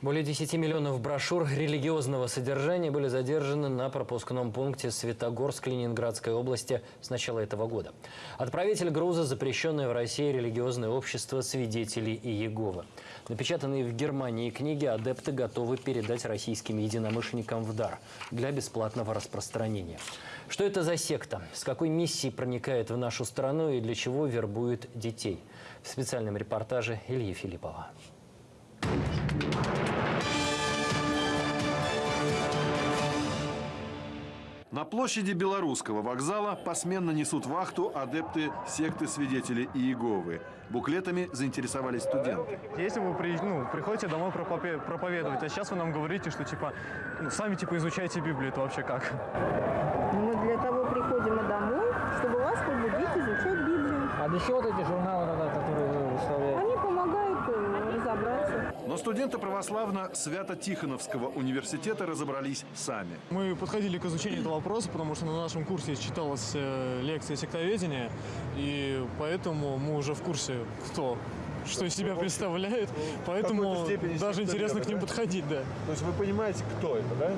Более 10 миллионов брошюр религиозного содержания были задержаны на пропускном пункте Светогорск Ленинградской области с начала этого года. Отправитель груза – запрещенное в России религиозное общество свидетелей Иеговы. Напечатанные в Германии книги адепты готовы передать российским единомышленникам в дар для бесплатного распространения. Что это за секта? С какой миссией проникает в нашу страну и для чего вербует детей? В специальном репортаже Ильи Филиппова. На площади Белорусского вокзала посменно несут вахту адепты секты свидетелей Иеговы. Буклетами заинтересовались студенты. Если вы при- ну, приходите домой проповедовать, а сейчас вы нам говорите, что типа ну, сами типа изучайте Библию, это вообще как? Мы для того приходим и домой, чтобы вас побудить изучать Библию. А для чего вот эти журналы, тогда, которые вы выставляете? Они помогают э, разобраться. Но студенты православно-свято-тихоновского университета разобрались сами. Мы подходили к изучению этого вопроса, потому что на нашем курсе читалась э, лекция сектоведения, и поэтому мы уже в курсе, кто что из себя представляет, поэтому даже интересно к ним подходить, да. То есть вы понимаете, кто это, да?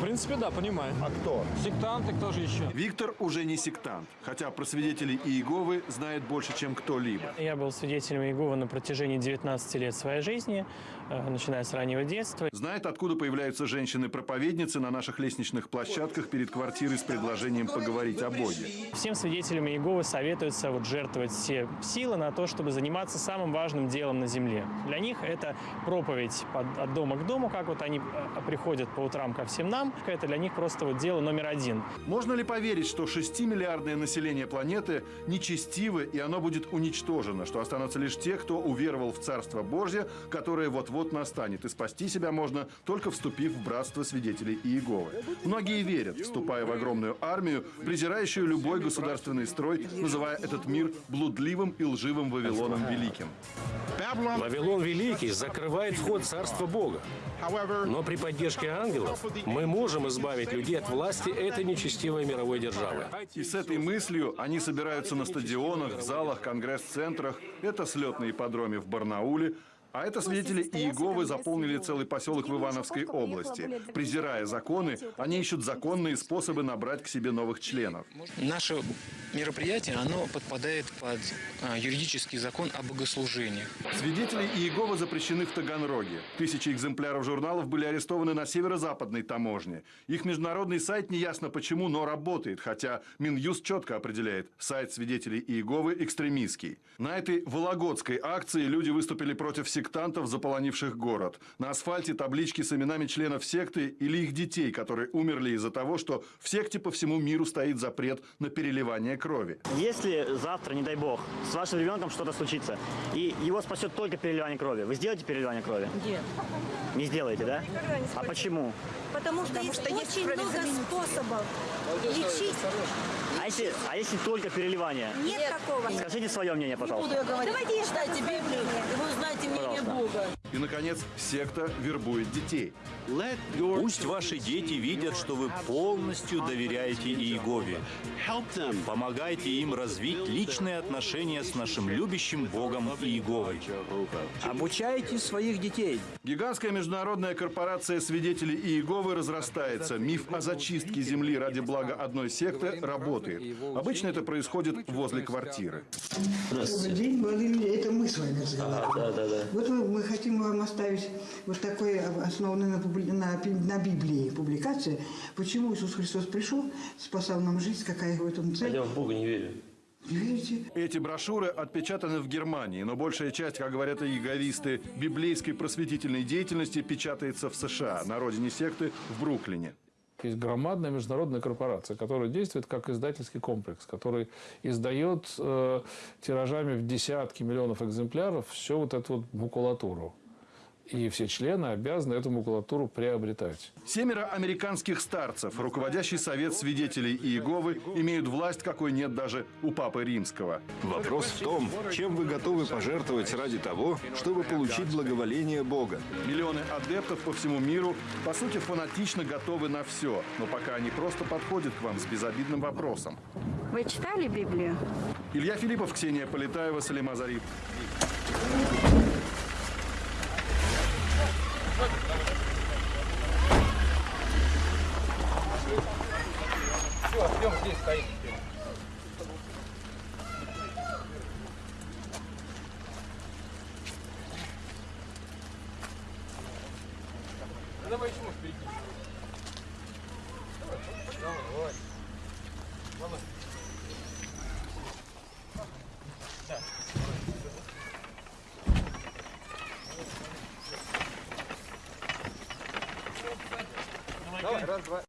В принципе, да, понимаю. А кто? Сектанты, кто же еще? Виктор уже не сектант, хотя про свидетелей Иеговы знает больше, чем кто-либо. Я был свидетелем Иеговы на протяжении 19 лет своей жизни, начиная с раннего детства. Знает, откуда появляются женщины-проповедницы на наших лестничных площадках перед квартирой с предложением поговорить о Боге. Всем свидетелям Иеговы советуется вот жертвовать все силы на то, чтобы заниматься самым важным делом на земле. Для них это проповедь от дома к дому, как вот они э, приходят по утрам ко всем нам. Это для них просто вот дело номер один. Можно ли поверить, что 6-миллиардное население планеты нечестиво и оно будет уничтожено, что останутся лишь те, кто уверовал в Царство Божье, которое вот-вот настанет, и спасти себя можно, только вступив в братство свидетелей Иеговы? Многие верят, вступая в огромную армию, презирающую любой государственный строй, называя этот мир блудливым и лживым Вавилоном Великим. Вавилон Великий закрывает вход Царства Бога. Но при поддержке ангелов мы можем избавить людей от власти этой нечестивой мировой державы. И с этой мыслью они собираются на стадионах, в залах, конгресс-центрах. Это слетные ипподроме в Барнауле. А это свидетели Иеговы заполнили целый поселок в Ивановской области. Презирая законы, они ищут законные способы набрать к себе новых членов. Наше мероприятие, оно подпадает под а, юридический закон о богослужении. Свидетели Иеговы запрещены в Таганроге. Тысячи экземпляров журналов были арестованы на северо-западной таможне. Их международный сайт неясно почему, но работает, хотя Минюст четко определяет, сайт свидетелей Иеговы экстремистский. На этой Вологодской акции люди выступили против сектантов, заполонивших город. На асфальте таблички с именами членов секты или их детей, которые умерли из-за того, что в секте по всему миру стоит запрет на переливание крови. Если завтра, не дай бог, с вашим ребенком что-то случится, и его спасет только переливание крови, вы сделаете переливание крови? Нет. Не сделаете, да? Не А почему? Потому что есть очень много способов лечить. А если, а если только переливание? Нет такого. Скажите свое мнение, пожалуйста. Давайте я читайте Библию, и вы узнаете мнение Бога. И, наконец, секта вербует детей. Пусть ваши дети видят, что вы полностью доверяете Иегове. Помогайте им развить личные отношения с нашим любящим Богом Иеговой. Обучайте своих детей. Гигантская международная корпорация свидетелей Иеговы разрастается. Миф о зачистке земли ради блага одной секты работает. Обычно это происходит возле квартиры. Добрый день, люди. Это мы с вами разговариваем. Да, да, да. Вот мы, хотим вам оставить вот такой основанный на, на, на Библии публикация. Почему Иисус Христос пришел, спасал нам жизнь, какая в этом цель. в Бога не верю. Эти брошюры отпечатаны в Германии, но большая часть, как говорят иеговисты, библейской просветительной деятельности печатается в США, на родине секты в Бруклине. Есть громадная международная корпорация, которая действует как издательский комплекс, который издает э, тиражами в десятки миллионов экземпляров всю вот эту вот макулатуру. И все члены обязаны эту макулатуру приобретать. Семеро американских старцев, руководящий совет свидетелей Иеговы, имеют власть, какой нет даже у Папы Римского. Вопрос в том, чем вы готовы пожертвовать ради того, чтобы получить благоволение Бога. Миллионы адептов по всему миру, по сути, фанатично готовы на все, но пока они просто подходят к вам с безобидным вопросом. Вы читали Библию? Илья Филиппов, Ксения Полетаева, Салима Зариф. Все, ждем здесь стоит. Давай еще можешь перейти. Давай, давай. Давай. Давай, раз, два.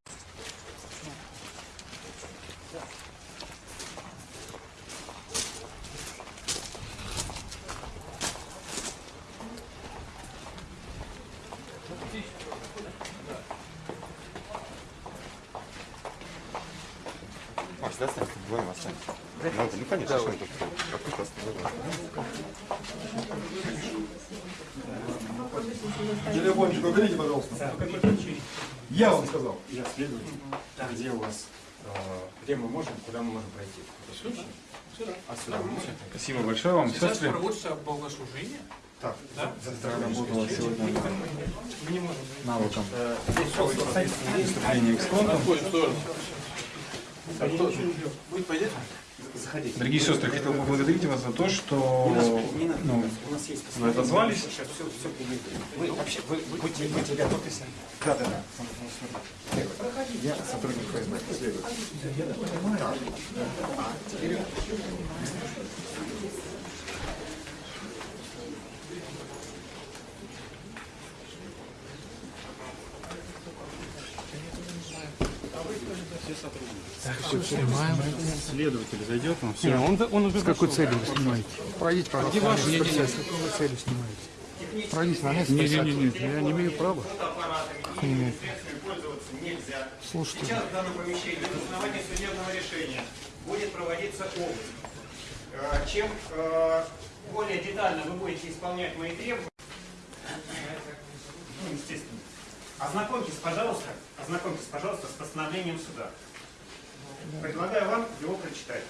Макс, да, останься, вдвоем останься. Телефончик уберите, пожалуйста. Я вам сказал. Я следователь. Где у вас, э, где мы можем, куда мы можем пройти? Сюда? Сюда. А сюда мы можем? Спасибо большое вам. Сейчас Сестры. проводится богослужение. Так, Да? работала сегодня Мы не можем. навыком выступления экспонта. Будет пойдет? Заходите. Дорогие сестры, хотел бы поблагодарить вас за то, что ну, вы отозвались. Вы вообще, вы, вы будьте, будьте готовьтесь. Да, да, да. Я сотрудник ФСБ. Так. Следователь зайдет, он все. он, он уже С какой целью вы снимаете? Пройдите, пожалуйста. Где ваши Не, не, не, с какой целью снимаете? Пройдите на место. Не, не, не, присядьте. не, я не имею права. Как не имеете? Слушайте. Сейчас в данном помещении на основании судебного решения будет проводиться обыск. Э, Чем э, более детально вы будете исполнять мои требования, ну, естественно, ознакомьтесь, пожалуйста, ознакомьтесь, пожалуйста, с постановлением суда. Предлагаю вам его прочитать.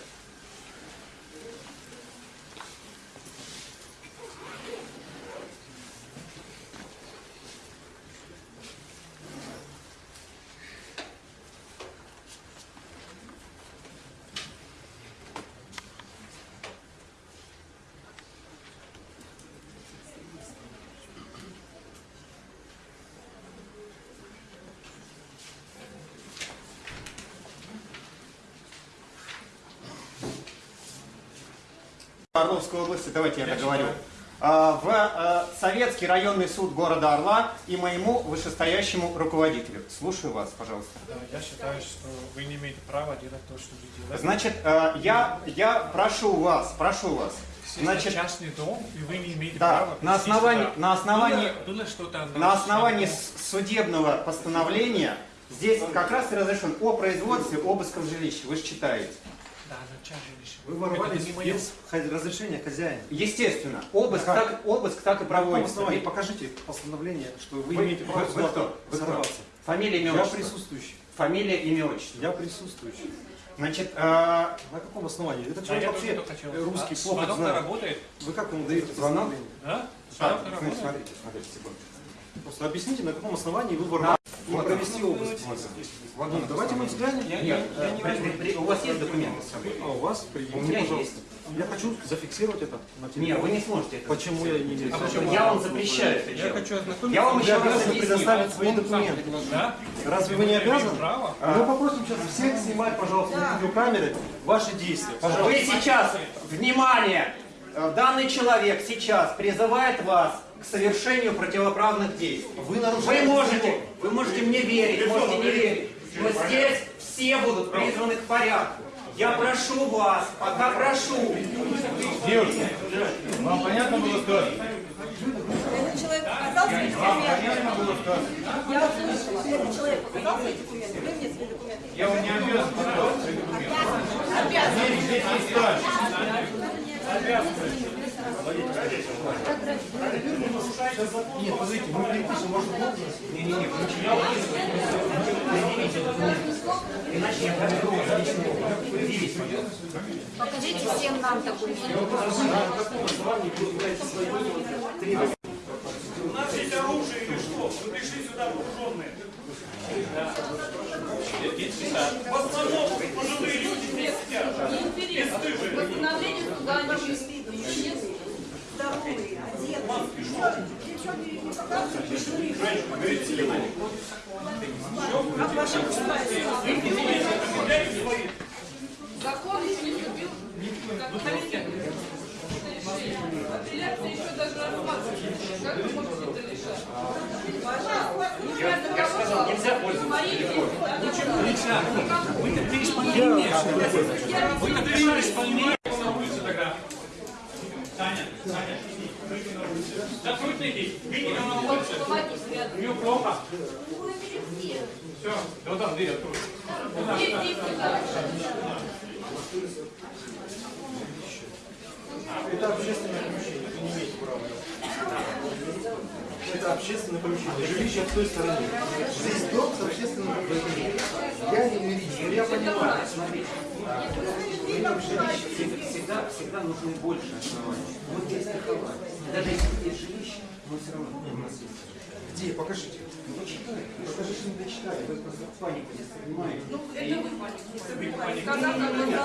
Орловской области, давайте я договорю. А, В а, Советский районный суд города Орла и моему вышестоящему руководителю. Слушаю вас, пожалуйста. Да, я считаю, что вы не имеете права делать то, что вы делаете. Значит, а, я, я прошу вас, прошу вас. Значит, частный дом, и вы не имеете да, права на основании, сюда. на основании, Было, было что-то на основании судебного постановления здесь как раз и разрешен о производстве обыска в жилище. Вы же читаете. Вы ворвались Это без хозя- разрешения хозяина. Естественно, обыск так, обыск так и На каком проводится. основании? Покажите постановление, что вы, Вы- имеете право вы- кто? Вы кто? взорваться. Фамилия, имя, Я отчество. присутствующий. Фамилия, имя, отчество. Я присутствующий. Значит, э, На каком основании? Этот Да, человек я вообще хотел. русский А плохо знает. работает? Вы как ему даете постановление? Да? Так, Звонок смотрите, работает? смотрите, смотрите, секунду. Просто объясните, на каком основании вы и Вот. провести обыск. Вот, Ну, давайте мы взглянем. Я- нет, я не при- возьму. при- при- у вас есть документы с собой? А у вас? Предъявите, У меня пожалуйста. есть. Я хочу зафиксировать это на телефоне. Нет, вы не сможете это Почему я не имею А почему? Я вам запрещаю это Я хочу ознакомиться. Я вам еще раз предоставить свои документы. Да? Разве вы не Я обязаны? право. Мы попросим сейчас всех снимать, пожалуйста, на видеокамеры ваши действия. Пожалуйста. Вы сейчас, внимание, э, данный человек сейчас призывает вас к совершению противоправных действий. Вы нарушаете Вы можете, вы можете мне верить, можете не верить, но здесь все будут призваны к порядку. Я прошу вас, пока прошу. Девушка, вам понятно было сказать? Этот человек показал свои документы. Я услышала. Этот человек показал свои документы. Вы мне свои документы. Я вам не обязан показывать свои документы. Здесь, здесь есть стаж. Нет, подождите, мы перепишем, может. Не-не-не, вы. Иначе я проведу. Покажите всем нам документы. У нас есть оружие или что? сюда вооруженные. В основном пожилые люди здесь сидят. Бесстыжие. Восстановление суда не Нет. Девчонки не показывают, государство? Закон не вступил. Как комитет. Апелляция еще даже рассматривается. Я сказал, нельзя пользоваться телефоном. Нельзя. Вы-то при исполнении. Вы-то. На улице тогда. Таня, Таня, Закрой ноги. Видите, она на улице. У нее плохо. Все, да там дверь открой. Это общественное помещение, вы не имеете права. Это общественное помещение, жилище в той стороне. Здесь дом с общественным помещением. Я не юрист, но я понимаю. Смотрите, всегда, всегда нужны больше оснований. Вот здесь страховать. Даже если есть жилище, но все равно у нас есть. Где? Покажите. Ну, почитай. Покажи, что не дочитали. Вы просто панику здесь понимаете. Ну, это вы панику.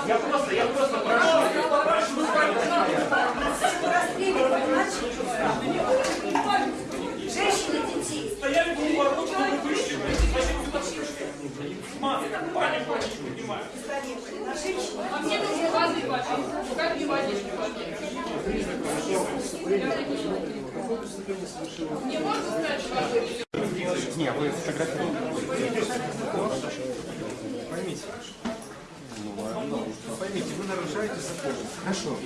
Я просто, я просто прошу. Женщины, детей. Стояли бы у ворот, чтобы вышли. Зачем вы так слышите? Мама, панику не понимаю. А мне воды попить. Как не водички попить? Мне можно сказать, что Не, вы фотографируете. Поймите. Поймите, вы нарушаете закон. Хорошо.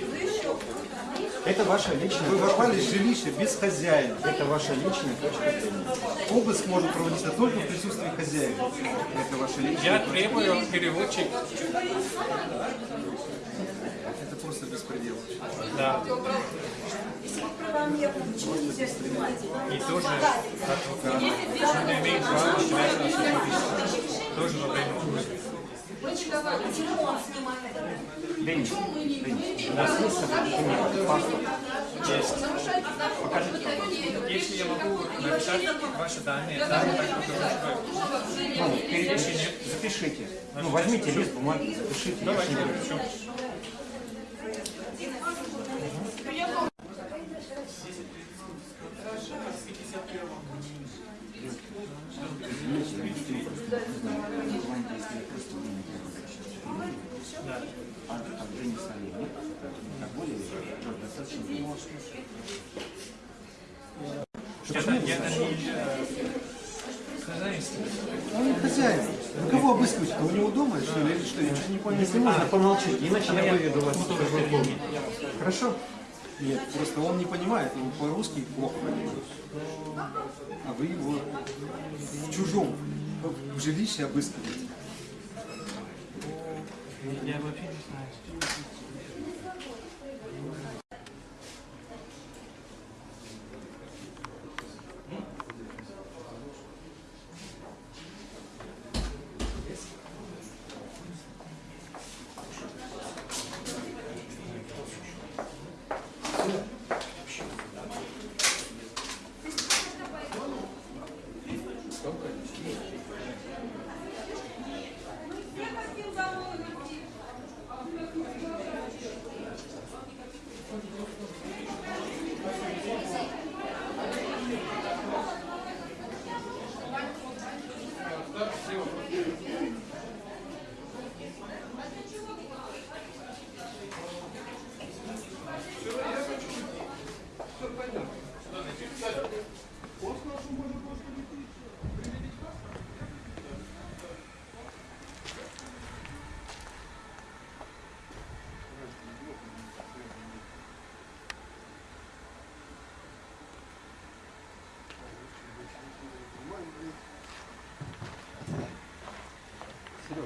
Это ваша личная Вы попали в жилище без хозяина. Это ваша личная точка зрения. Обыск может проводиться только в присутствии хозяина. Это ваша личная Я требую переводчик. Это просто беспредел. Да. Правомерно, почему нельзя снимать? И тоже адвокат. Он имеет право считать нас. Тоже во время? Денис, Денис, у есть документ, паспорт? Если я могу написать ваши данные, данные так Ну, перепишите, запишите. Ну, возьмите лист бумаги, запишите. я Давайте, ж не буду. напишу. А там Денис Олейник, как более достаточно Это, это не э, хозяйство. Он не хозяин. Вы кого обыскиваете? У него дома, что ли, или что? Я что-то не понял. Если можно, помолчите, иначе я выведу вас. Хорошо? Нет, просто он не понимает, он по-русски плохо понимает. А вы его в чужом в жилище обыскиваете. Я вообще не знаю.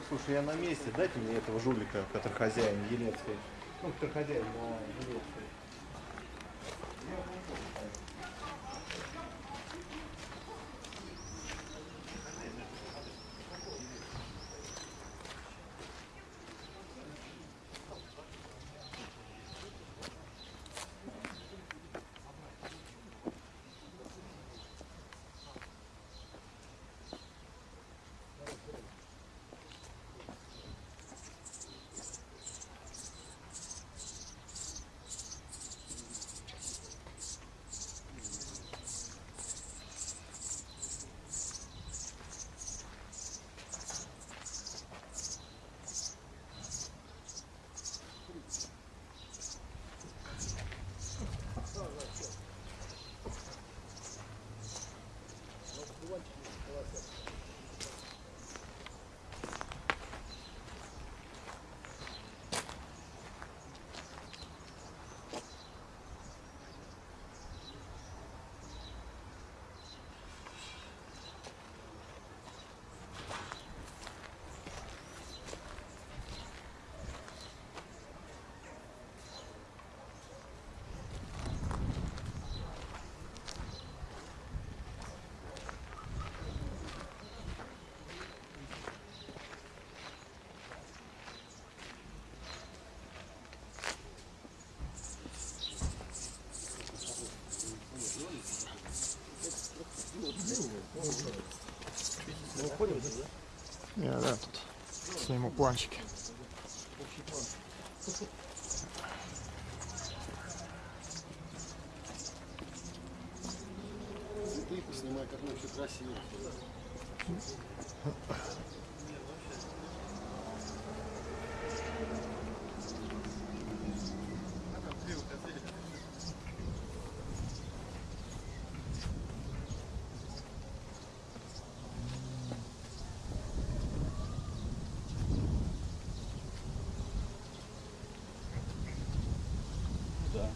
Слушай, я на месте. Дайте мне этого жулика, который хозяин Елецкой. Ну, который хозяин на Елецкой. Сниму планчики. Снимай как лучше красиво. Да.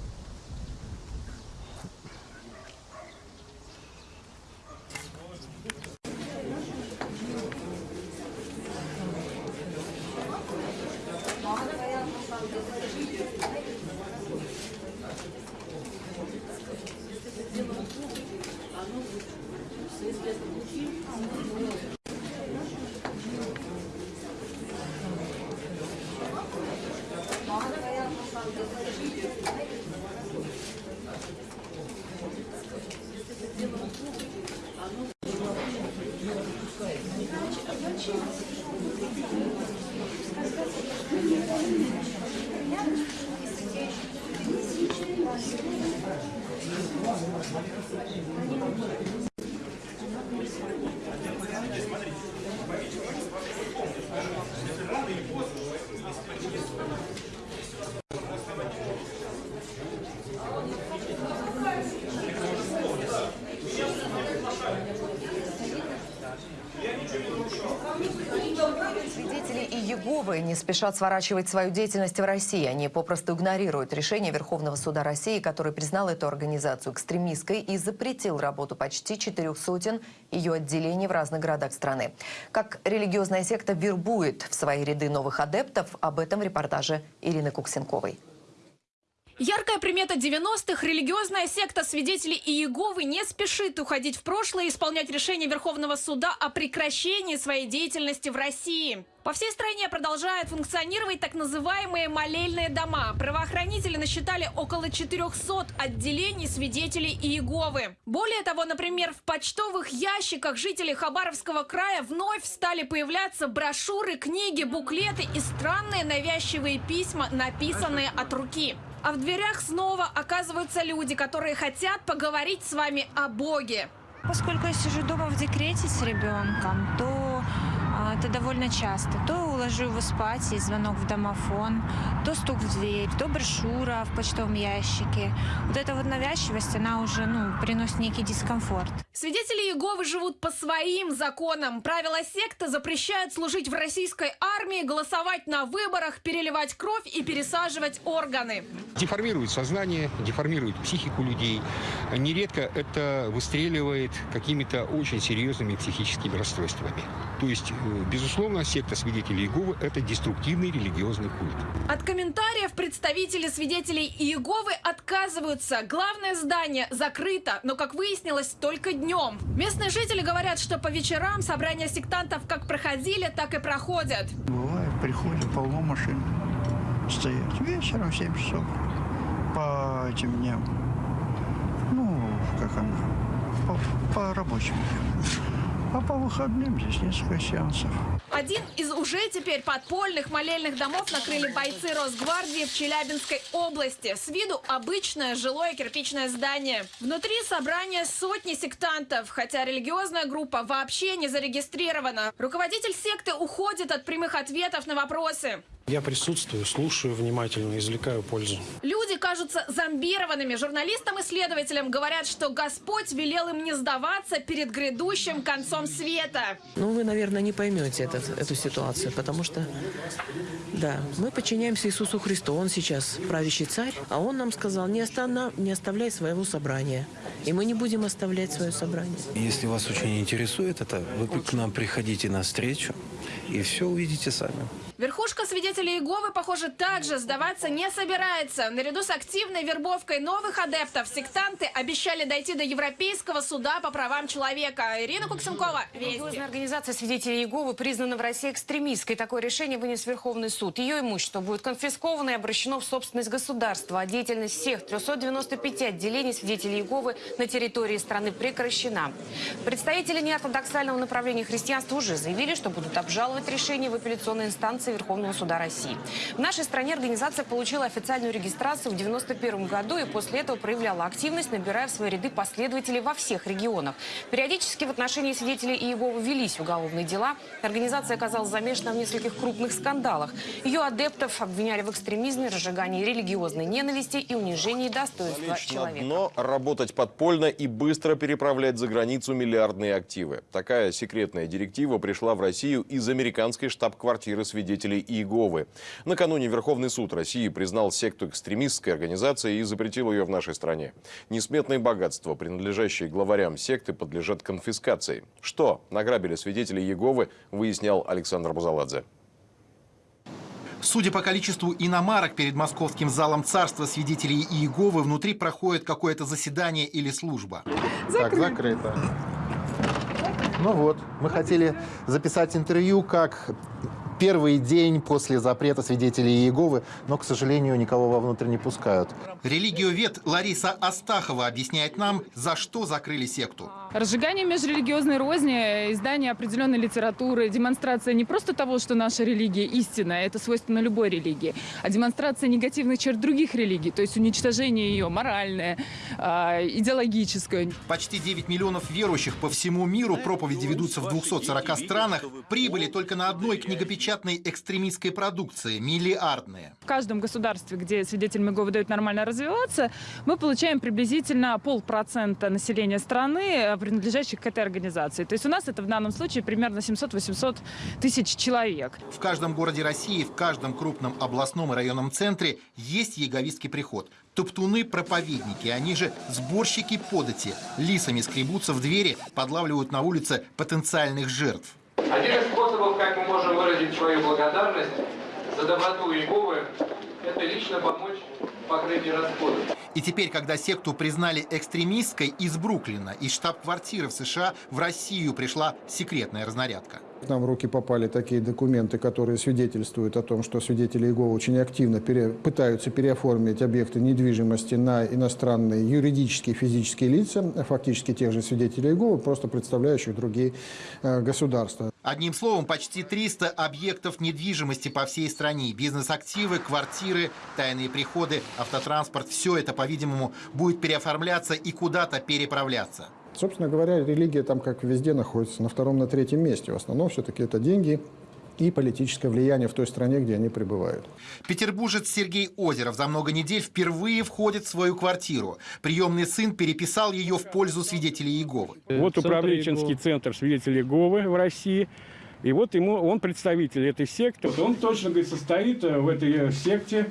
Свидетели Иеговы не спешат сворачивать свою деятельность в России. Они попросту игнорируют решение Верховного суда России, который признал эту организацию экстремистской и запретил работу почти четырех сотен ее отделений в разных городах страны. Как религиозная секта вербует в свои ряды новых адептов, об этом в репортаже Ирины Куксенковой. Яркая примета 90-х – религиозная секта свидетелей Иеговы не спешит уходить в прошлое и исполнять решение Верховного суда о прекращении своей деятельности в России. По всей стране продолжают функционировать так называемые молельные дома. Правоохранители насчитали около 400 отделений свидетелей Иеговы. Более того, например, в почтовых ящиках жителей Хабаровского края вновь стали появляться брошюры, книги, буклеты и странные навязчивые письма, написанные от руки. А в дверях снова оказываются люди, которые хотят поговорить с вами о Боге. Поскольку я сижу дома в декрете с ребенком, то а, это довольно часто. То уложу его спать, и звонок в домофон, то стук в дверь, то брошюра в почтовом ящике. Вот эта вот навязчивость, она уже ну, приносит некий дискомфорт. Свидетели Иеговы живут по своим законам. Правила секты запрещают служить в российской армии, голосовать на выборах, переливать кровь и пересаживать органы. Деформирует сознание, деформирует психику людей. Нередко это выстреливает какими-то очень серьезными психическими расстройствами. То есть, э, безусловно, секта свидетелей Иеговы – это деструктивный религиозный культ. От комментариев представители свидетелей Иеговы отказываются. Главное здание закрыто, но, как выяснилось, только днем. Местные жители говорят, что по вечерам собрания сектантов как проходили, так и проходят. Бывает, приходят полно машин стоять. Вечером в 7 часов по этим дням. Ну, как она, по, по рабочим дням. А по выходным здесь несколько сеансов. Один из уже теперь подпольных молельных домов накрыли бойцы Росгвардии в Челябинской области. С виду обычное жилое кирпичное здание. Внутри собрание сотни сектантов, хотя религиозная группа вообще не зарегистрирована. Руководитель секты уходит от прямых ответов на вопросы. Я присутствую, слушаю внимательно, извлекаю пользу. Люди кажутся зомбированными. Журналистам-исследователям говорят, что Господь велел им не сдаваться перед грядущим концом света. Ну, вы, наверное, не поймете этот, эту ситуацию, потому что, да, мы подчиняемся Иисусу Христу. Он сейчас правящий царь, а он нам сказал, не, останов... не оставляй своего собрания. И мы не будем оставлять свое собрание. Если вас очень интересует это, вы к нам приходите на встречу и все увидите сами. Верхушка свидетелей Иеговы, похоже, также сдаваться не собирается. Наряду с активной вербовкой новых адептов, сектанты обещали дойти до Европейского суда по правам человека. Ирина Куксенкова, Религиозная организация свидетелей Иеговы признана в России экстремистской. Такое решение вынес Верховный суд. Ее имущество будет конфисковано и обращено в собственность государства. А деятельность всех 395 отделений свидетелей Иеговы на территории страны прекращена. Представители неортодоксального направления христианства уже заявили, что будут обжаловать решение в апелляционной инстанции Верховного суда России. В нашей стране организация получила официальную регистрацию в 1991 году и после этого проявляла активность, набирая в свои ряды последователей во всех регионах. Периодически в отношении свидетелей Иеговы велись уголовные дела. Организация оказалась замешана в нескольких крупных скандалах. Ее адептов обвиняли в экстремизме, разжигании религиозной ненависти и унижении достоинства Лечь на человека. дно, работать подпольно и быстро переправлять за границу миллиардные активы. Такая секретная директива пришла в Россию из американской штаб-квартиры свидетелей Иеговы. Накануне Верховный суд России признал секту экстремистской организацией и запретил ее в нашей стране. Несметные богатства, принадлежащие главарям секты, подлежат конфискации. Что награбили свидетели Иеговы, выяснял Александр Бузаладзе. Судя по количеству иномарок перед московским залом царства свидетелей Иеговы, внутри проходит какое-то заседание или служба. Так, закрыто. Ну вот, мы хотели записать интервью как первый день после запрета свидетелей Иеговы, но, к сожалению, никого вовнутрь не пускают. Религиовед Лариса Астахова объясняет нам, за что закрыли секту. Разжигание межрелигиозной розни, издание определенной литературы, демонстрация не просто того, что наша религия истинная, это свойственно любой религии, а демонстрация негативных черт других религий, то есть уничтожение ее моральное, а, идеологическое. Почти 9 миллионов верующих по всему миру, проповеди ведутся в 240 странах, прибыли только на одной книгопечатной экстремистской продукции – миллиардные. В каждом государстве, где свидетелям Иеговы дают нормально развиваться, мы получаем приблизительно полпроцента населения страны, принадлежащих к этой организации. То есть у нас это в данном случае примерно 700-800 тысяч человек. В каждом городе России, в каждом крупном областном и районном центре есть яговистский приход. Топтуны-проповедники, они же сборщики подати, лисами скребутся в двери, подлавливают на улице потенциальных жертв. Один из способов, как мы можем выразить свою благодарность за доброту Иеговы, это лично помочь в покрытии расходов. И теперь, когда секту признали экстремистской из Бруклина, из штаб-квартиры в США в Россию пришла секретная разнарядка. К нам в руки попали такие документы, которые свидетельствуют о том, что свидетели Иеговы очень активно пере- пытаются переоформить объекты недвижимости на иностранные юридические физические лица, фактически тех же свидетелей Иеговы, просто представляющих другие э, государства. Одним словом, почти 300 объектов недвижимости по всей стране. Бизнес-активы, квартиры, тайные приходы, автотранспорт. Все это, по-видимому, будет переоформляться и куда-то переправляться. Собственно говоря, религия там, как везде, находится на втором, на третьем месте. В основном все-таки это деньги и политическое влияние в той стране, где они пребывают. Петербуржец Сергей Озеров за много недель впервые входит в свою квартиру. Приемный сын переписал ее в пользу свидетелей Иеговы. Вот управленческий центр свидетелей Говы в России. И вот ему, он представитель этой секты. Вот Он точно, говорит, состоит э, в этой э, секте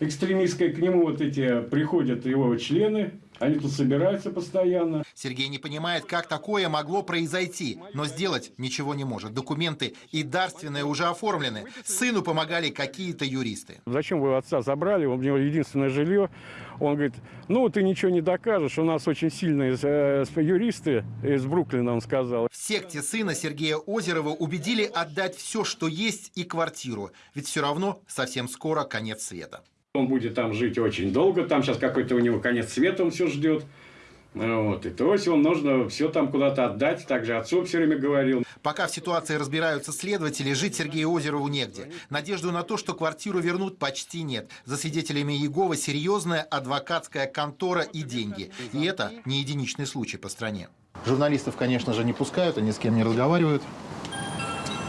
экстремистской. К нему вот эти приходят его члены. Они тут собираются постоянно. Сергей не понимает, как такое могло произойти, но сделать ничего не может. Документы и дарственные уже оформлены. Сыну помогали какие-то юристы. Зачем вы отца забрали? У него единственное жилье. Он говорит, ну ты ничего не докажешь. У нас очень сильные э, юристы из Бруклина, он сказал. В секте сына Сергея Озерова убедили отдать все, что есть, и квартиру. Ведь все равно совсем скоро конец света. Он будет там жить очень долго. Там сейчас какой-то у него конец света, он все ждет. Вот. И то есть он нужно все там куда-то отдать. Также отцу все время говорил. Пока в ситуации разбираются следователи, жить Сергею Озерову негде. Надежду на то, что квартиру вернут, почти нет. За свидетелями Иеговы серьезная адвокатская контора и деньги. И это не единичный случай по стране. Журналистов, конечно же, не пускают, они с кем не разговаривают.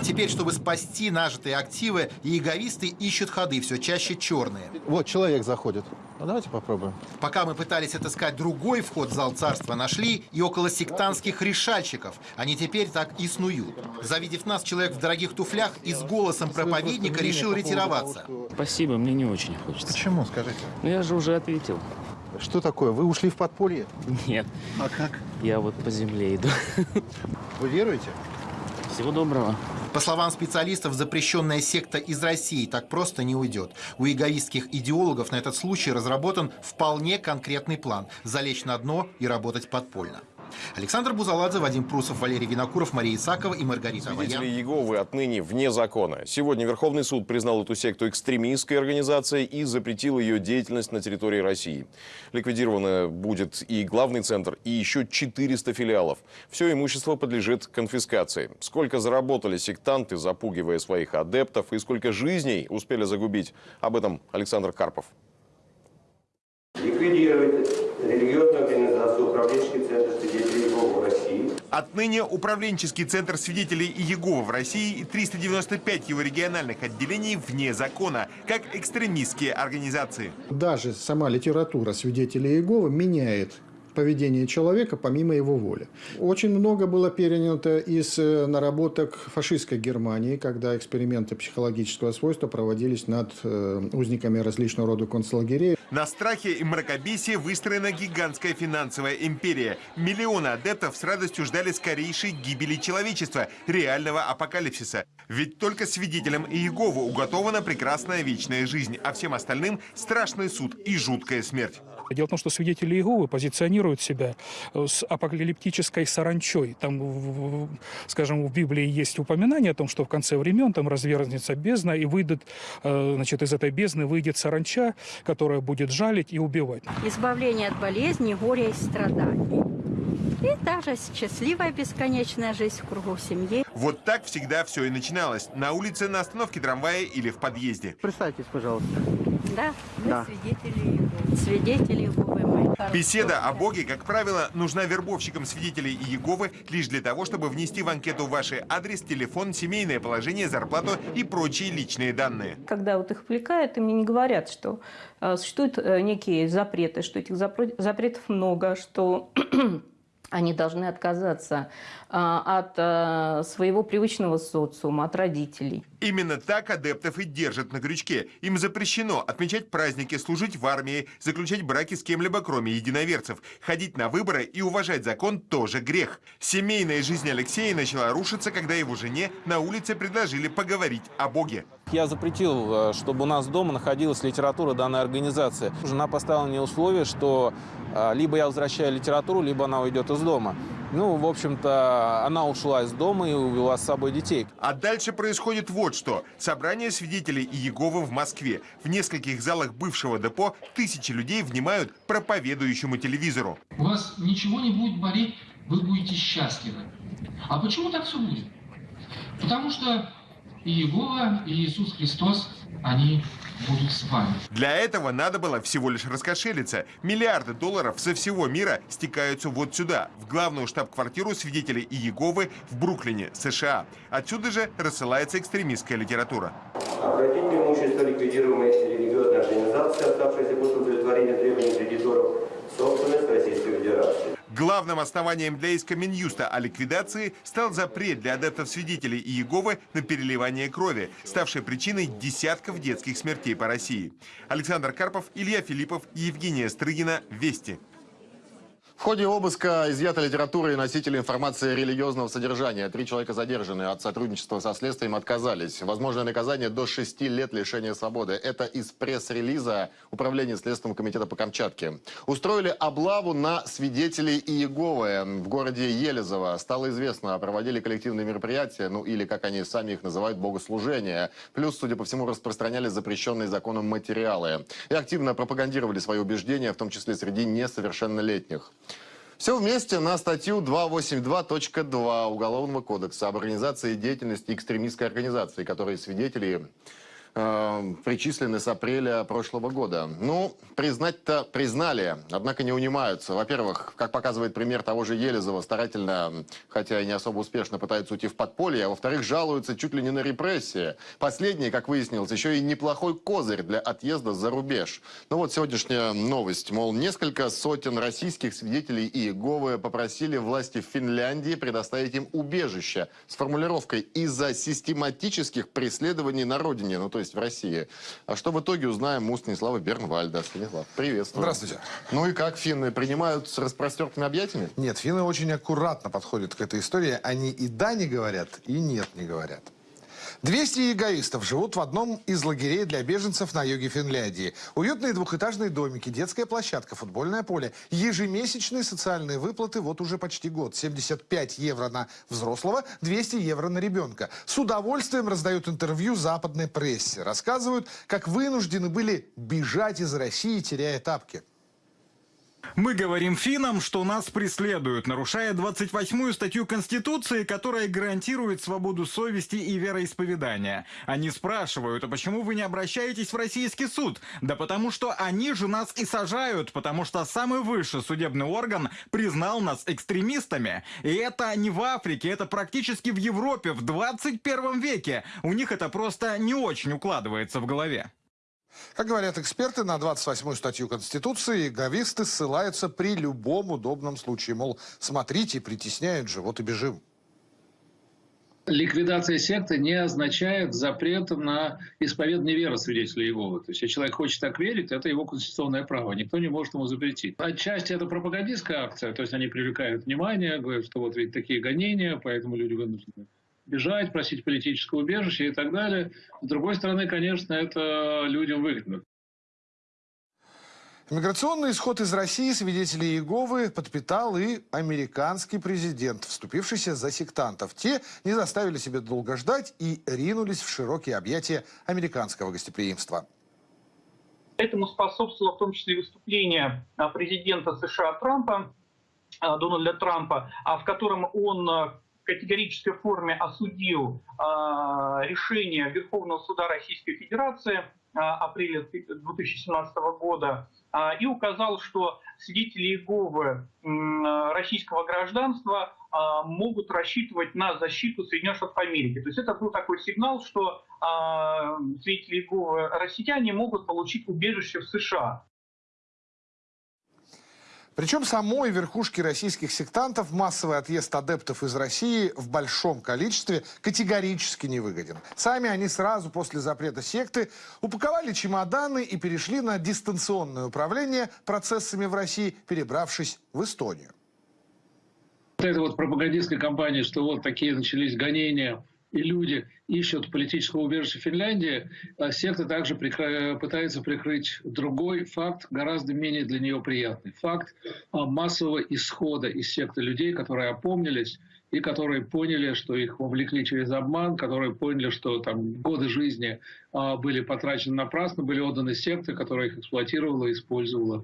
Теперь, чтобы спасти нажитые активы, иеговисты ищут ходы, все чаще черные. Вот человек заходит. Ну, давайте попробуем. Пока мы пытались отыскать другой вход в зал царства, нашли и около сектантских решальщиков. Они теперь так и снуют. Завидев нас, человек в дорогих туфлях и с голосом проповедника решил ретироваться. Спасибо, мне не очень хочется. Почему, скажите? Ну я же уже ответил. Что такое? Вы ушли в подполье? Нет. А как? Я вот по земле иду. Вы веруете? Всего доброго. По словам специалистов, запрещенная секта из России так просто не уйдет. У эгоистских идеологов на этот случай разработан вполне конкретный план – залечь на дно и работать подпольно. Александр Бузаладзе, Вадим Прусов, Валерий Винокуров, Мария Исакова и Маргарита Свидетели Аваян. Иеговы отныне вне закона. Сегодня Верховный суд признал эту секту экстремистской организацией и запретил ее деятельность на территории России. Ликвидировано будет и главный центр, и еще 400 филиалов. Все имущество подлежит конфискации. Сколько заработали сектанты, запугивая своих адептов, и сколько жизней успели загубить, об этом Александр Карпов. ликвидировать религиозную организацию «Управленческий центр свидетелей Иеговы в России». Отныне управленческий центр свидетелей Иеговы в России и 395 его региональных отделений вне закона, как экстремистские организации. Даже сама литература свидетелей Иеговы меняет поведение человека помимо его воли. Очень много было перенято из э, наработок фашистской Германии, когда эксперименты психологического свойства проводились над э, узниками различного рода концлагерей. На страхе и мракобесии выстроена гигантская финансовая империя. Миллионы адептов с радостью ждали скорейшей гибели человечества, реального апокалипсиса. Ведь только свидетелям Иеговы уготована прекрасная вечная жизнь, а всем остальным страшный суд и жуткая смерть. Дело в том, что свидетели Иеговы позиционируют себя э, с апокалиптической саранчой. Там, скажем, в Библии есть упоминание о том, что в конце времен там развернется бездна, и выйдет, э, значит, из этой бездны выйдет саранча, которая будет жалить и убивать. избавление от болезней, горя и страданий. И даже счастливая бесконечная жизнь в кругу семьи. Вот так всегда все и начиналось. На улице, на остановке трамвая или в подъезде. Представьтесь, пожалуйста. Да, мы Да. свидетели Иеговы. Свидетели Иеговы мы. Беседа о Боге, как правило, нужна вербовщикам свидетелей Иеговы лишь для того, чтобы внести в анкету ваш адрес, телефон, семейное положение, зарплату и прочие личные данные. Когда вот их вовлекают, им не говорят, что э, существуют э, некие запреты, что этих запретов много, что они должны отказаться от э, своего привычного социума, от родителей. Именно так адептов и держат на крючке. Им запрещено отмечать праздники, служить в армии, заключать браки с кем-либо, кроме единоверцев. Ходить на выборы и уважать закон тоже грех. Семейная жизнь Алексея начала рушиться, когда его жене на улице предложили поговорить о Боге. Я запретил, э, чтобы у нас дома находилась литература данной организации. Жена поставила мне условие, что э, либо я возвращаю литературу, либо она уйдет из дома. Ну, в общем-то, она ушла из дома и увела с собой детей. А дальше происходит вот что. Собрание свидетелей Иеговы в Москве. В нескольких залах бывшего депо тысячи людей внимают проповедующему телевизору. У вас ничего не будет болеть, вы будете счастливы. А почему так все будет? Потому что и Иегова, и Иисус Христос, они будут с вами. Для этого надо было всего лишь раскошелиться. Миллиарды долларов со всего мира стекаются вот сюда, в главную штаб-квартиру свидетелей Иеговы в Бруклине, США. Отсюда же рассылается экстремистская литература. Обратить в имущество ликвидируемой религиозной организации, оставшейся после удовлетворения требований кредиторов, собственность Российской Федерации. Главным основанием для иска Минюста о ликвидации стал запрет для адептов-свидетелей Иеговы на переливание крови, ставший причиной десятков детских смертей по России. Александр Карпов, Илья Филиппов, Евгения Стрыгина. Вести. В ходе обыска изъята литература и носители информации религиозного содержания. Три человека задержаны. От сотрудничества со следствием отказались. Возможное наказание до шести лет лишения свободы. Это из пресс-релиза Управления Следственного комитета по Камчатке. Устроили облаву на свидетелей Иеговы в городе Елизово. Стало известно, проводили коллективные мероприятия, ну или, как они сами их называют, богослужения. Плюс, судя по всему, распространяли запрещенные законом материалы. И активно пропагандировали свои убеждения, в том числе среди несовершеннолетних. Все вместе на статью 282.2 Уголовного кодекса об организации деятельности экстремистской организации, которые свидетели э, причислены с апреля прошлого года. Ну, признать-то признали, однако не унимаются. Во-первых, как показывает пример того же Елизова, старательно, хотя и не особо успешно пытаются уйти в подполье, а во-вторых, жалуются чуть ли не на репрессии. Последнее, как выяснилось, еще и неплохой козырь для отъезда за рубеж. Ну вот сегодняшняя новость, мол, несколько сотен российских свидетелей Иеговы попросили власти Финляндии предоставить им убежище с формулировкой «из-за систематических преследований на родине», ну то есть в России. А что в итоге узнаем у Станислава Бернвальда. Станислав, приветствую. Здравствуйте. Ну и как финны принимают с распростертыми объятиями? Нет, финны очень аккуратно подходят к этой истории. Они и да не говорят, и нет не говорят. 200 эгоистов живут в одном из лагерей для беженцев на юге Финляндии. Уютные двухэтажные домики, детская площадка, футбольное поле, ежемесячные социальные выплаты вот уже почти год. 75 евро на взрослого, 200 евро на ребенка. С удовольствием раздают интервью западной прессе. Рассказывают, как вынуждены были бежать из России, теряя тапки. Мы говорим финнам, что нас преследуют, нарушая 28-ю статью Конституции, которая гарантирует свободу совести и вероисповедания. Они спрашивают, а почему вы не обращаетесь в российский суд? Да потому что они же нас и сажают, потому что самый высший судебный орган признал нас экстремистами. И это не в Африке, это практически в Европе в 21 веке. У них это просто не очень укладывается в голове. Как говорят эксперты, на 28-ю статью Конституции говисты ссылаются при любом удобном случае. Мол, смотрите, притесняют же, вот и бежим. Ликвидация секты не означает запрет на исповедание веры свидетелей Иеговы. То есть, если человек хочет так верить, это его конституционное право. Никто не может ему запретить. Отчасти это пропагандистская акция. То есть, они привлекают внимание, говорят, что вот ведь такие гонения, поэтому люди вынуждены бежать, просить политического убежища и так далее. С другой стороны, конечно, это людям выгодно. Миграционный исход из России свидетелей Иеговы подпитал и американский президент, вступившийся за сектантов. Те не заставили себя долго ждать и ринулись в широкие объятия американского гостеприимства. Этому способствовало в том числе и выступление а, президента США Трампа, а, Дональда Трампа, а, в котором он категорической форме осудил э, решение Верховного суда Российской Федерации э, апреля 2017 года э, и указал, что свидетели Иеговы российского гражданства могут рассчитывать на защиту Соединенных Штатов Америки. То есть это был такой сигнал, что свидетели Иеговы россияне могут получить убежище в США. Причем самой верхушке российских сектантов массовый отъезд адептов из России в большом количестве категорически не выгоден. Сами они сразу после запрета секты упаковали чемоданы и перешли на дистанционное управление процессами в России, перебравшись в Эстонию. Вот эта вот пропагандистская кампания, что вот такие начались гонения и люди ищут политического убежища в Финляндии, а секта также пытается прикрыть другой факт, гораздо менее для нее приятный. Факт а, массового исхода из секты людей, которые опомнились и которые поняли, что их вовлекли через обман, которые поняли, что там годы жизни а, были потрачены напрасно, были отданы секты, которая их эксплуатировала использовала.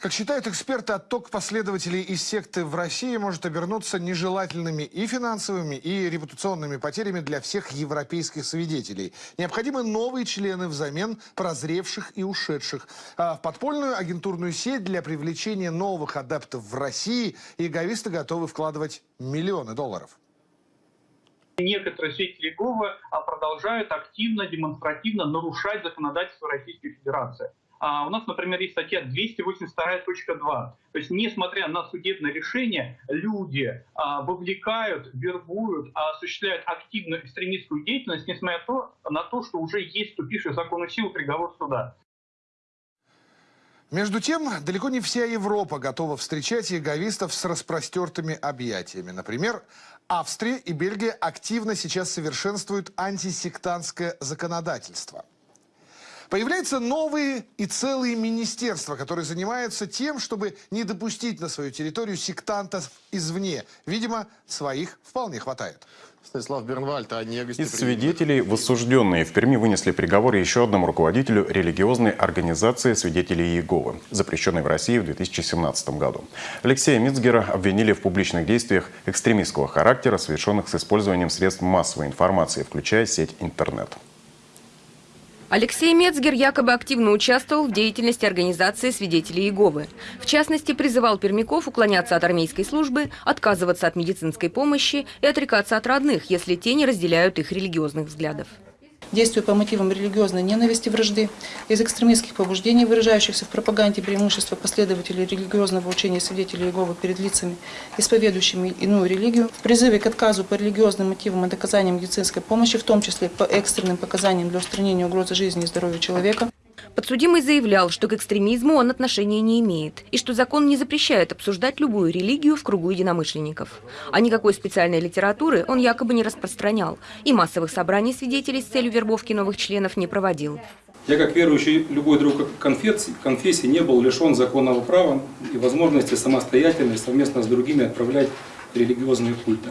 Как считают эксперты, отток последователей из секты в России может обернуться нежелательными и финансовыми, и репутационными потерями для всех европейских свидетелей. Необходимы новые члены взамен прозревших и ушедших. А в подпольную агентурную сеть для привлечения новых адептов в России иеговисты готовы вкладывать миллионы долларов. Некоторые свидетели Иеговы а, продолжают активно, демонстративно нарушать законодательство Российской Федерации. А у нас, например, есть статья 282.2. То есть, несмотря на судебное решение, люди а, вовлекают, вербуют, осуществляют активную экстремистскую деятельность, несмотря на то, на то что уже есть вступивший в законную силу приговор суда. Между тем, далеко не вся Европа готова встречать яговистов с распростертыми объятиями. Например, Австрия и Бельгия активно сейчас совершенствуют антисектантское законодательство. Появляются новые и целые министерства, которые занимаются тем, чтобы не допустить на свою территорию сектантов извне. Видимо, своих вполне хватает. Станислав Бернвальд, а не Из свидетелей воссужденные в Перми вынесли приговор еще одному руководителю религиозной организации «Свидетелей Иеговы», запрещенной в России в 2017 году. Алексея Мицгера обвинили в публичных действиях экстремистского характера, совершенных с использованием средств массовой информации, включая сеть интернет. Алексей Мецгер якобы активно участвовал в деятельности организации свидетелей Иеговы. В частности, призывал пермяков уклоняться от армейской службы, отказываться от медицинской помощи и отрекаться от родных, если те не разделяют их религиозных взглядов действуя по мотивам религиозной ненависти вражды, из экстремистских побуждений, выражающихся в пропаганде преимущества последователей религиозного учения свидетелей Иеговы перед лицами, исповедующими иную религию, в призыве к отказу по религиозным мотивам и оказанию медицинской помощи, в том числе по экстренным показаниям для устранения угрозы жизни и здоровья человека, Подсудимый заявлял, что к экстремизму он отношения не имеет, и что закон не запрещает обсуждать любую религию в кругу единомышленников. А никакой специальной литературы он якобы не распространял, и массовых собраний свидетелей с целью вербовки новых членов не проводил. Я, как верующий любой друг конфессии, не был лишен законного права и возможности самостоятельно и совместно с другими отправлять религиозные культы.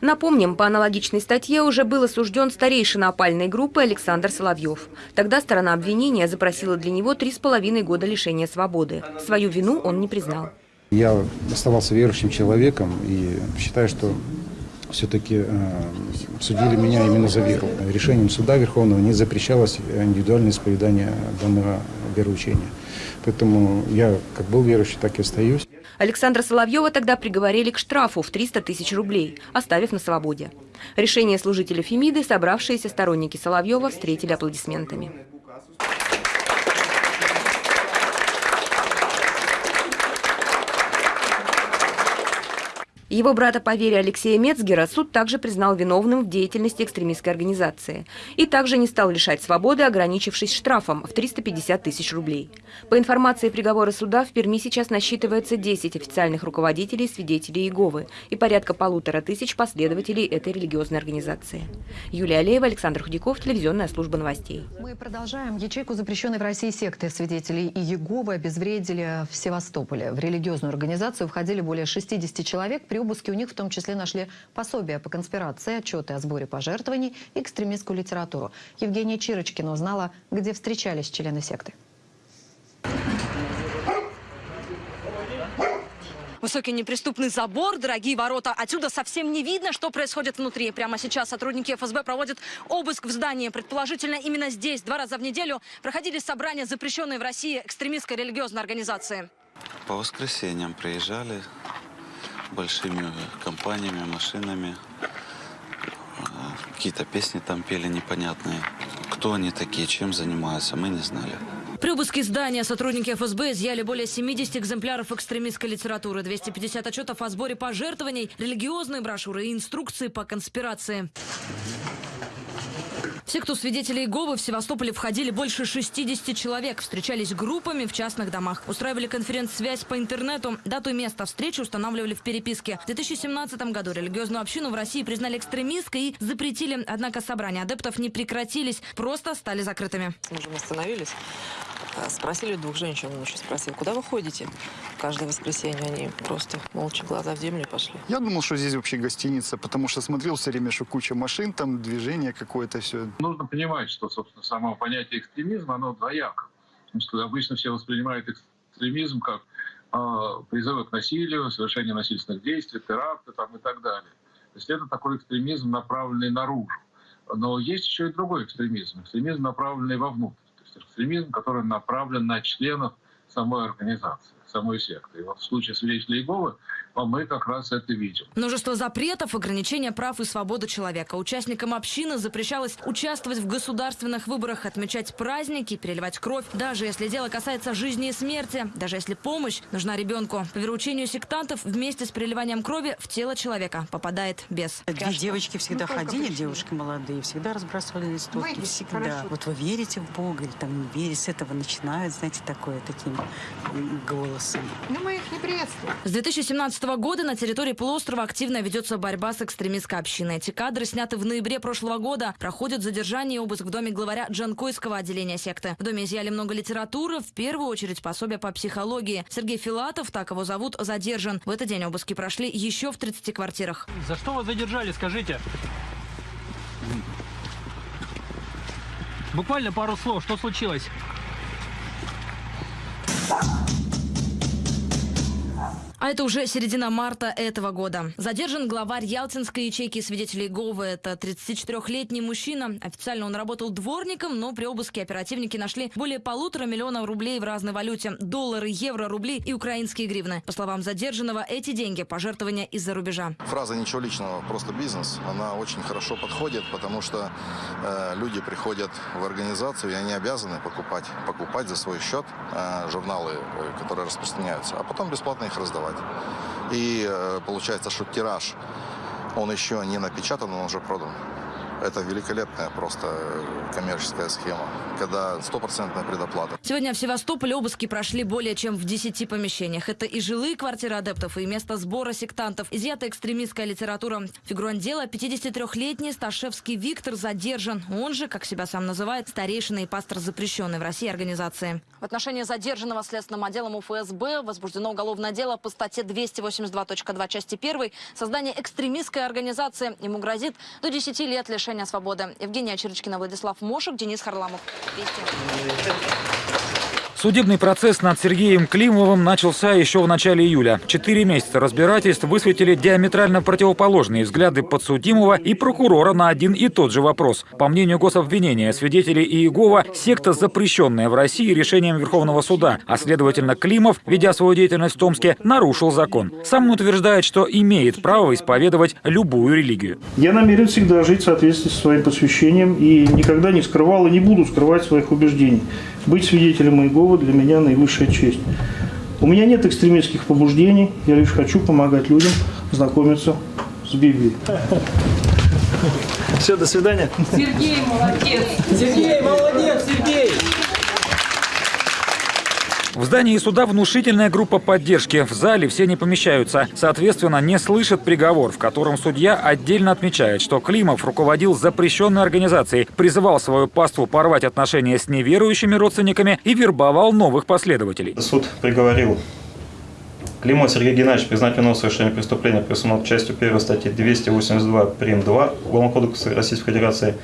Напомним, по аналогичной статье уже был осужден старейшина опальной группы Александр Соловьев. Тогда сторона обвинения запросила для него три с половиной года лишения свободы. Свою вину он не признал. Я оставался верующим человеком и считаю, что все-таки э, судили меня именно за веру. Решением суда Верховного не запрещалось индивидуальное исповедание данного вероучения. Поэтому я как был верующий, так и остаюсь. Александра Соловьева тогда приговорили к штрафу в 300 тысяч рублей, оставив на свободе. Решение служителя Фемиды собравшиеся сторонники Соловьева встретили аплодисментами. Его брата по вере Алексея Мецгера суд также признал виновным в деятельности экстремистской организации и также не стал лишать свободы, ограничившись штрафом в 350 тысяч рублей. По информации приговора суда, в Перми сейчас насчитывается 10 официальных руководителей свидетелей Иеговы и порядка полутора тысяч последователей этой религиозной организации. Юлия Алеева, Александр Худяков, телевизионная служба новостей. Мы продолжаем. Ячейку запрещенной в России секты свидетелей Иеговы обезвредили в Севастополе. В религиозную организацию входили более 60 человек. При обыске у них в том числе нашли пособия по конспирации, отчеты о сборе пожертвований и экстремистскую литературу. Евгения Чирочкина узнала, где встречались члены секты. Высокий неприступный забор, дорогие ворота. Отсюда совсем не видно, что происходит внутри. Прямо сейчас сотрудники ФСБ проводят обыск в здании. Предположительно, именно здесь два раза в неделю проходили собрания запрещенной в России экстремистской религиозной организации. По воскресеньям приезжали большими компаниями, машинами. Какие-то песни там пели непонятные. Кто они такие, чем занимаются, мы не знали. При обыске здания сотрудники ФСБ изъяли более 70 экземпляров экстремистской литературы, 250 отчетов о сборе пожертвований, религиозные брошюры и инструкции по конспирации. Все, кто свидетели Иеговы в Севастополе входили больше 60 человек, встречались группами в частных домах, устраивали конференц-связь по интернету, дату и место встречи устанавливали в переписке. В 2017 году религиозную общину в России признали экстремистской и запретили, однако собрания адептов не прекратились, просто стали закрытыми. Мы же остановились, э, спросили двух женщин, он еще спросил, куда вы ходите? Каждое воскресенье они просто молча глаза в землю пошли. Я думал, что здесь вообще гостиница, потому что смотрел все время, что куча машин, там движение какое-то, все. Нужно понимать, что, собственно, само понятие экстремизма, оно двояко. Потому что обычно все воспринимают экстремизм как э, призывы к насилию, совершение насильственных действий, теракты там, и так далее. То есть это такой экстремизм, направленный наружу. Но есть еще и другой экстремизм. Экстремизм, направленный вовнутрь. То есть экстремизм, который направлен на членов самой организации самой секты. И вот в случае свидетелей Иеговы мы как раз это видим. Множество запретов, ограничения прав и свободы человека. Участникам общины запрещалось участвовать в государственных выборах, отмечать праздники, переливать кровь, даже если дело касается жизни и смерти, даже если помощь нужна ребенку. По вероучению сектантов, вместе с переливанием крови в тело человека попадает бес. Две девочки всегда ну, ходили, девушки молодые, всегда разбрасывали листовки. Всегда. Хорошо. Вот вы верите в Бога или там не верите, с этого начинают, знаете, такое, таким голосом. Ну, мы их не приветствуем. С 2017 года на территории полуострова активно ведется борьба с экстремистской общиной. Эти кадры сняты в ноябре прошлого года. Проходят задержание и обыск в доме главаря Джанкойского отделения секты. В доме изъяли много литературы, в первую очередь пособия по психологии. Сергей Филатов, так его зовут, задержан. В этот день обыски прошли еще в 30 квартирах. За что вас задержали, скажите? Буквально пару слов. Что случилось? А это уже середина марта этого года. Задержан главарь Ялтинской ячейки свидетелей ГОВы. Это 34-летний мужчина. Официально он работал дворником, но при обыске оперативники нашли более полутора миллионов рублей в разной валюте. Доллары, евро, рубли и украинские гривны. По словам задержанного, эти деньги – пожертвования из-за рубежа. Фраза «ничего личного, просто бизнес» она очень хорошо подходит, потому что э, люди приходят в организацию, и они обязаны покупать, покупать за свой счет э, журналы, э, которые распространяются, а потом бесплатно их раздавать продавать. И э, получается, что тираж, он еще не напечатан, он уже продан. Это великолепная просто э, коммерческая схема, когда стопроцентная предоплата. Сегодня в Севастополе обыски прошли более чем в 10 помещениях. Это и жилые квартиры адептов, и место сбора сектантов. Изъята экстремистская литература. Фигурант дела 53-летний Сташевский Виктор задержан. Он же, как себя сам называет, старейшина и пастор запрещенной в России организации. В отношении задержанного следственным отделом УФСБ возбуждено уголовное дело по статье 282.2 части 1 создание экстремистской организации. Ему грозит до 10 лет лишения свободы. Евгения Черечкина, Владислав Мошек, Денис Харламов. Вести. Судебный процесс над Сергеем Климовым начался еще в начале июля. Четыре месяца разбирательств высветили диаметрально противоположные взгляды подсудимого и прокурора на один и тот же вопрос. По мнению гособвинения, свидетелей Иегова – секта, запрещенная в России решением Верховного суда, а следовательно Климов, ведя свою деятельность в Томске, нарушил закон. Сам он утверждает, что имеет право исповедовать любую религию. Я намерен всегда жить в соответствии со своим посвящением и никогда не скрывал и не буду скрывать своих убеждений. Быть свидетелем Иеговы для меня наивысшая честь. У меня нет экстремистских побуждений, я лишь хочу помогать людям знакомиться с Библией. Все, до свидания. Сергей молодец! Сергей молодец, Сергей! В здании суда внушительная группа поддержки. В зале все не помещаются. Соответственно, не слышат приговор, в котором судья отдельно отмечает, что Климов руководил запрещенной организацией, призывал свою паству порвать отношения с неверующими родственниками и вербовал новых последователей. Суд приговорил Климова Сергея Геннадьевича признать вину в совершении преступления, присунув частью 1 статьи 282 прим. 2 Уголовного кодекса Российской Федерации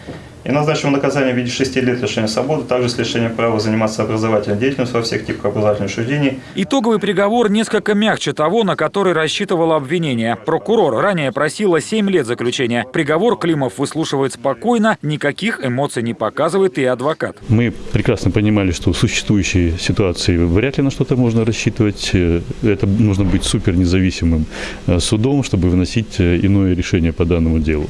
и назначил наказание в виде 6 лет лишения свободы, также с лишением права заниматься образовательной деятельностью во всех типах образовательных учреждений. Итоговый приговор несколько мягче того, на который рассчитывало обвинение. Прокурор ранее просила 7 лет заключения. Приговор Климов выслушивает спокойно, никаких эмоций не показывает и адвокат. Мы прекрасно понимали, что в существующей ситуации вряд ли на что-то можно рассчитывать. Это нужно быть супер независимым э, судом, чтобы выносить э, иное решение по данному делу.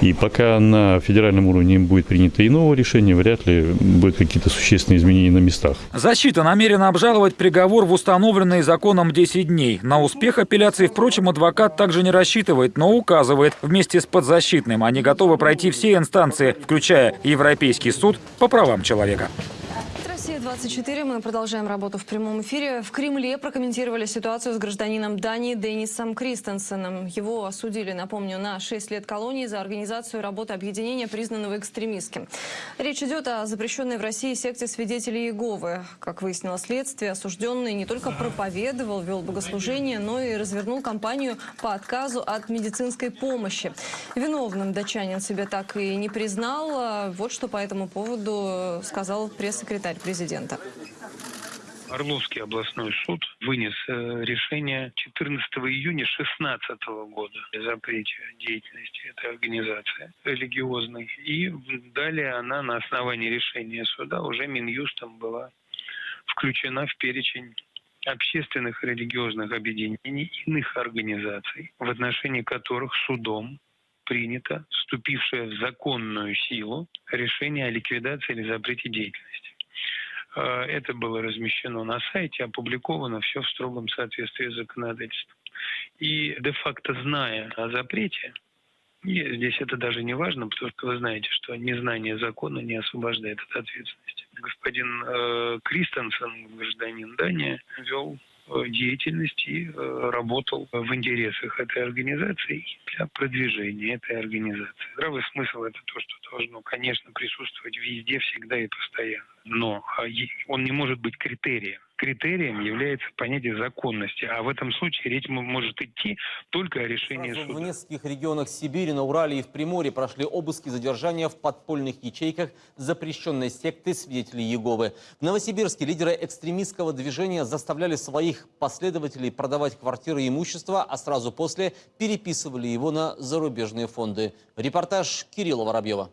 И пока на федеральном уровне будет принято иного решения, вряд ли будут какие-то существенные изменения на местах. Защита намерена обжаловать приговор в установленные законом 10 дней. На успех апелляции, впрочем, адвокат также не рассчитывает, но указывает, вместе с подзащитным они готовы пройти все инстанции, включая Европейский суд по правам человека. Россия-24. Мы продолжаем работу в прямом эфире. В Кремле прокомментировали ситуацию с гражданином Дании Денисом Кристенсеном. Его осудили, напомню, на 6 лет колонии за организацию работы объединения, признанного экстремистским. Речь идет о запрещенной в России секте свидетелей Иеговы. Как выяснило следствие, осужденный не только проповедовал, вел богослужение, но и развернул кампанию по отказу от медицинской помощи. Виновным датчанин себя так и не признал. Вот что по этому поводу сказал пресс-секретарь президента президента. Орловский областной суд вынес э, решение 14 июня 2016 года о запрете деятельности этой организации религиозной. И далее она на основании решения суда уже Минюстом была включена в перечень общественных религиозных объединений иных организаций, в отношении которых судом принято вступившее в законную силу решение о ликвидации или запрете деятельности. А, это было размещено на сайте, опубликовано все в строгом соответствии с законодательством. И де-факто зная о запрете, и здесь это даже не важно, потому что вы знаете, что незнание закона не освобождает от ответственности. Господин э, Кристенсен, гражданин Дании, вел э, деятельность и э, работал в интересах этой организации для продвижения этой организации. Здравый смысл – это то, что должно, конечно, присутствовать везде, всегда и постоянно но а, он не может быть критерием. Критерием является понятие законности, а в этом случае речь может идти только о решении Сразу суда. В нескольких регионах Сибири, на Урале и в Приморье прошли обыски задержания в подпольных ячейках запрещенной секты свидетелей Еговы. В Новосибирске лидеры экстремистского движения заставляли своих последователей продавать квартиры и имущество, а сразу после переписывали его на зарубежные фонды. Репортаж Кирилла Воробьева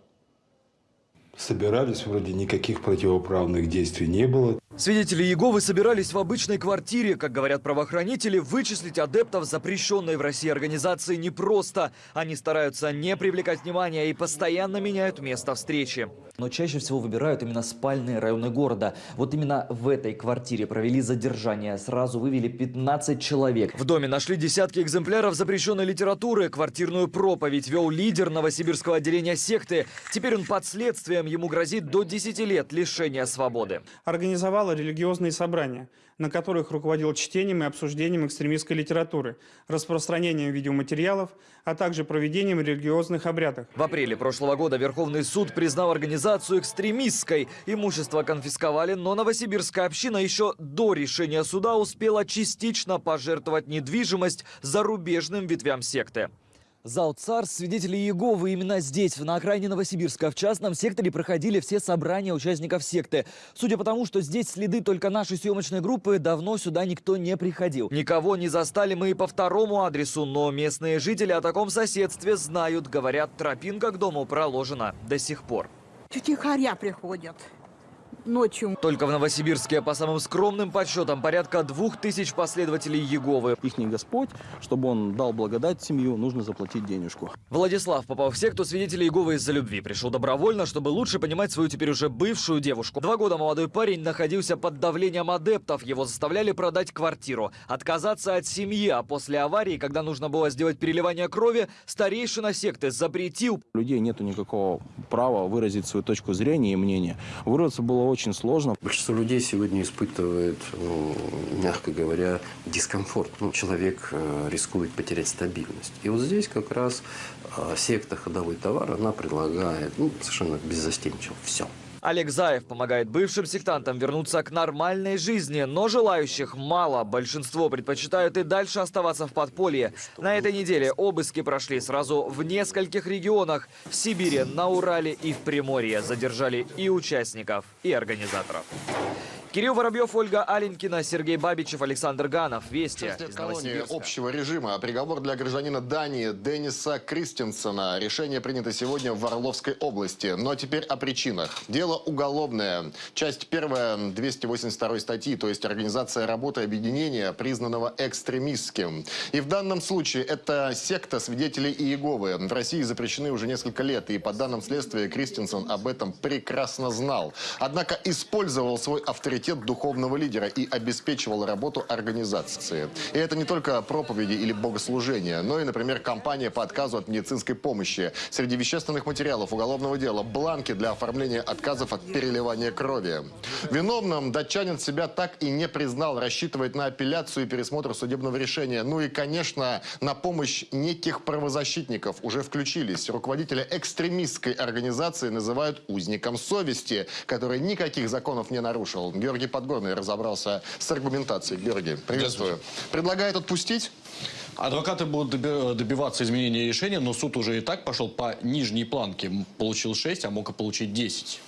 собирались, вроде никаких противоправных действий не было. Свидетели Иеговы собирались в обычной квартире. Как говорят правоохранители, вычислить адептов запрещенной в России организации непросто. Они стараются не привлекать внимания и постоянно меняют место встречи. Но чаще всего выбирают именно спальные районы города. Вот именно в этой квартире провели задержание. Сразу вывели 15 человек. В доме нашли десятки экземпляров запрещенной литературы. Квартирную проповедь вел лидер новосибирского отделения секты. Теперь он под следствием. Ему грозит до 10 лет лишения свободы. Организовала религиозные собрания, на которых руководил чтением и обсуждением экстремистской литературы, распространением видеоматериалов, а также проведением религиозных обрядов. В апреле прошлого года Верховный суд признал организацию экстремистской. Имущество конфисковали, но новосибирская община еще до решения суда успела частично пожертвовать недвижимость зарубежным ветвям секты. Зал царств свидетелей Иеговы именно здесь, на окраине Новосибирска, в частном секторе проходили все собрания участников секты. Судя по тому, что здесь следы только нашей съемочной группы, давно сюда никто не приходил. Никого не застали мы и по второму адресу, но местные жители о таком соседстве знают. Говорят, тропинка к дому проложена до сих пор. Тихоря приходят ночью. Только в Новосибирске, по самым скромным подсчетам, порядка двух тысяч последователей Еговы. Их не Господь, чтобы он дал благодать семью, нужно заплатить денежку. Владислав попал в секту свидетелей Еговы из-за любви. Пришел добровольно, чтобы лучше понимать свою теперь уже бывшую девушку. Два года молодой парень находился под давлением адептов. Его заставляли продать квартиру, отказаться от семьи, а после аварии, когда нужно было сделать переливание крови, старейшина секты запретил. У людей нету никакого права выразить свою точку зрения и мнение. Вырваться было очень сложно. Большинство людей сегодня испытывает, ну, мягко говоря, дискомфорт. Ну, человек э, рискует потерять стабильность. И вот здесь как раз э, секта ходовой товар, она предлагает ну, совершенно беззастенчиво все. Олег Заев помогает бывшим сектантам вернуться к нормальной жизни, но желающих мало. Большинство предпочитают и дальше оставаться в подполье. На этой неделе обыски прошли сразу в нескольких регионах. В Сибири, на Урале и в Приморье задержали и участников, и организаторов. Кирилл Воробьев, Ольга Аленькина, Сергей Бабичев, Александр Ганов. Вести из колонии общего режима. Приговор для гражданина Дании Дениса Кристенсена. Решение принято сегодня в Орловской области. Но теперь о причинах. Дело уголовное. Часть первая 282 статьи, то есть организация работы объединения, признанного экстремистским. И в данном случае это секта свидетелей Иеговы. В России запрещены уже несколько лет. И по данным следствия Кристенсен об этом прекрасно знал. Однако использовал свой авторитет авторитет духовного лидера и обеспечивал работу организации. И это не только проповеди или богослужения, но и, например, кампания по отказу от медицинской помощи. Среди вещественных материалов уголовного дела бланки для оформления отказов от переливания крови. Виновным датчанин себя так и не признал, рассчитывает на апелляцию и пересмотр судебного решения. Ну и, конечно, на помощь неких правозащитников уже включились. Руководителя экстремистской организации называют узником совести, который никаких законов не нарушил. Георгий Подгорный разобрался с аргументацией. Георгий, приветствую. Предлагает отпустить? Адвокаты будут добиваться изменения решения, но суд уже и так пошел по нижней планке. Получил 6, а мог и получить 10.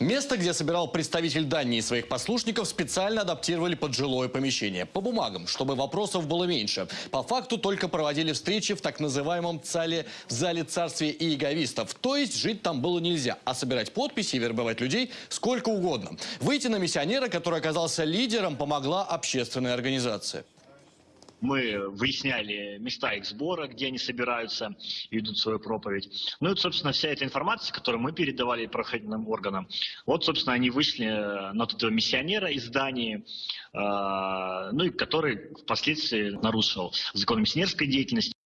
Место, где собирал представитель Дании своих послушников, специально адаптировали под жилое помещение. По бумагам, чтобы вопросов было меньше. По факту только проводили встречи в так называемом зале, зале царствия иеговистов. То есть жить там было нельзя, а собирать подписи и вербовать людей сколько угодно. Выйти на миссионера, который оказался лидером, помогла общественная организация мы выясняли места их сбора, где они собираются и ведут свою проповедь. Ну и, собственно, вся эта информация, которую мы передавали правоохранительным органам, вот, собственно, они вышли на вот этого миссионера из Дании, э, ну и который впоследствии нарушил закон миссионерской деятельности.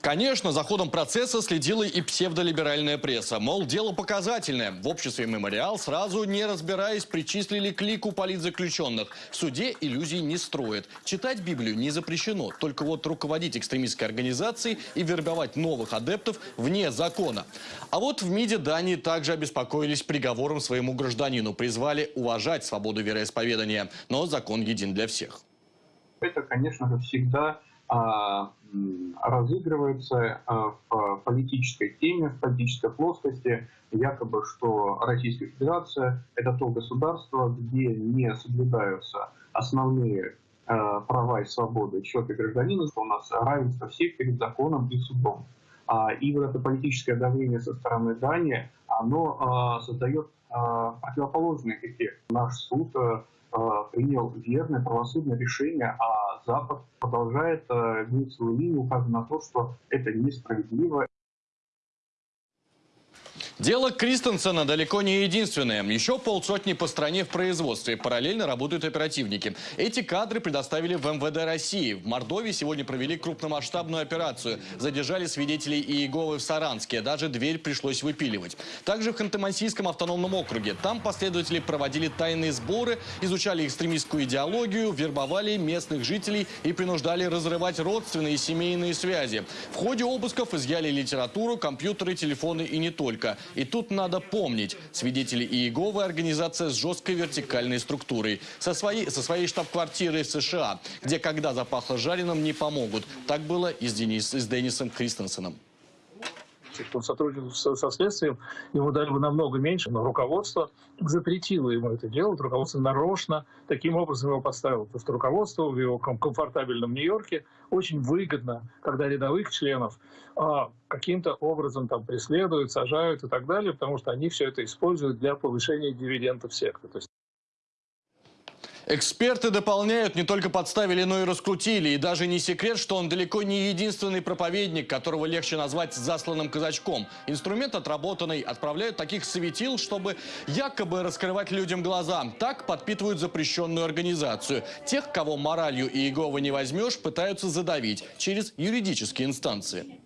Конечно, за ходом процесса следила и псевдолиберальная пресса. Мол, дело показательное. В обществе «Мемориал» сразу, не разбираясь, причислили к лику политзаключенных. В суде иллюзий не строят. Читать Библию не запрещено. Только вот руководить экстремистской организацией и вербовать новых адептов вне закона. А вот в МИДе Дании также обеспокоились приговором своему гражданину. Призвали уважать свободу вероисповедания. Но закон един для всех. Это, конечно же, всегда а, разыгрывается а, в политической теме, в политической плоскости, якобы, что Российская Федерация – это то государство, где не соблюдаются основные а, права и свободы человека и гражданина, что у нас равенство всех перед законом и судом. И вот это политическое давление со стороны Дании, оно создает противоположный эффект. Наш суд принял верное правосудное решение, а Запад продолжает гнуть свою линию, указывая на то, что это несправедливо. Дело Кристенсена далеко не единственное. Еще полсотни по стране в производстве. Параллельно работают оперативники. Эти кадры предоставили в МВД России. В Мордовии сегодня провели крупномасштабную операцию. Задержали свидетелей Иеговы в Саранске. Даже дверь пришлось выпиливать. Также в Ханты-Мансийском автономном округе. Там последователи проводили тайные сборы, изучали экстремистскую идеологию, вербовали местных жителей и принуждали разрывать родственные и семейные связи. В ходе обысков изъяли литературу, компьютеры, телефоны и не только. И тут надо помнить, свидетели Иеговы – организация с жесткой вертикальной структурой. Со своей, со своей штаб-квартирой в США, где когда запахло жареным, не помогут. Так было и с, Денис, и с Деннисом Кристенсеном кто сотрудничал со, следствием, ему дали бы намного меньше, но руководство запретило ему это делать, руководство нарочно таким образом его подставило, потому что руководство в его комфортабельном Нью-Йорке очень выгодно, когда рядовых членов а, каким-то образом там преследуют, сажают и так далее, потому что они все это используют для повышения дивидендов секты. Эксперты дополняют, не только подставили, но и раскрутили. И даже не секрет, что он далеко не единственный проповедник, которого легче назвать засланным казачком. Инструмент отработанный. Отправляют таких светил, чтобы якобы раскрывать людям глаза. Так подпитывают запрещенную организацию. Тех, кого моралью и Иеговы не возьмешь, пытаются задавить через юридические инстанции.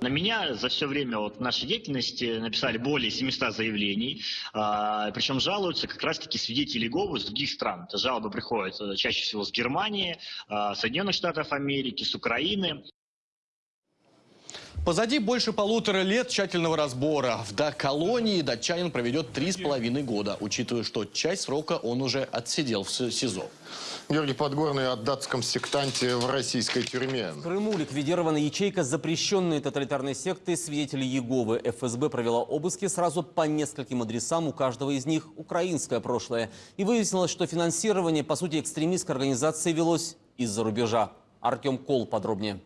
На меня за все время вот нашей деятельности написали более 700 заявлений, а, причем жалуются как раз-таки свидетели Иеговы с других стран. Это жалобы приходят э, чаще всего с Германии, а, Соединенных Штатов Америки, с Украины. Позади больше полутора лет тщательного разбора. В до колонии датчанин проведет три с половиной года, учитывая, что часть срока он уже отсидел в СИЗО. Георгий Подгорный о датском сектанте в российской тюрьме. В Крыму ликвидирована ячейка запрещенной тоталитарной секты свидетелей Еговы. ФСБ провела обыски сразу по нескольким адресам. У каждого из них украинское прошлое. И выяснилось, что финансирование, по сути, экстремистской организации велось из-за рубежа. Артем Кол подробнее.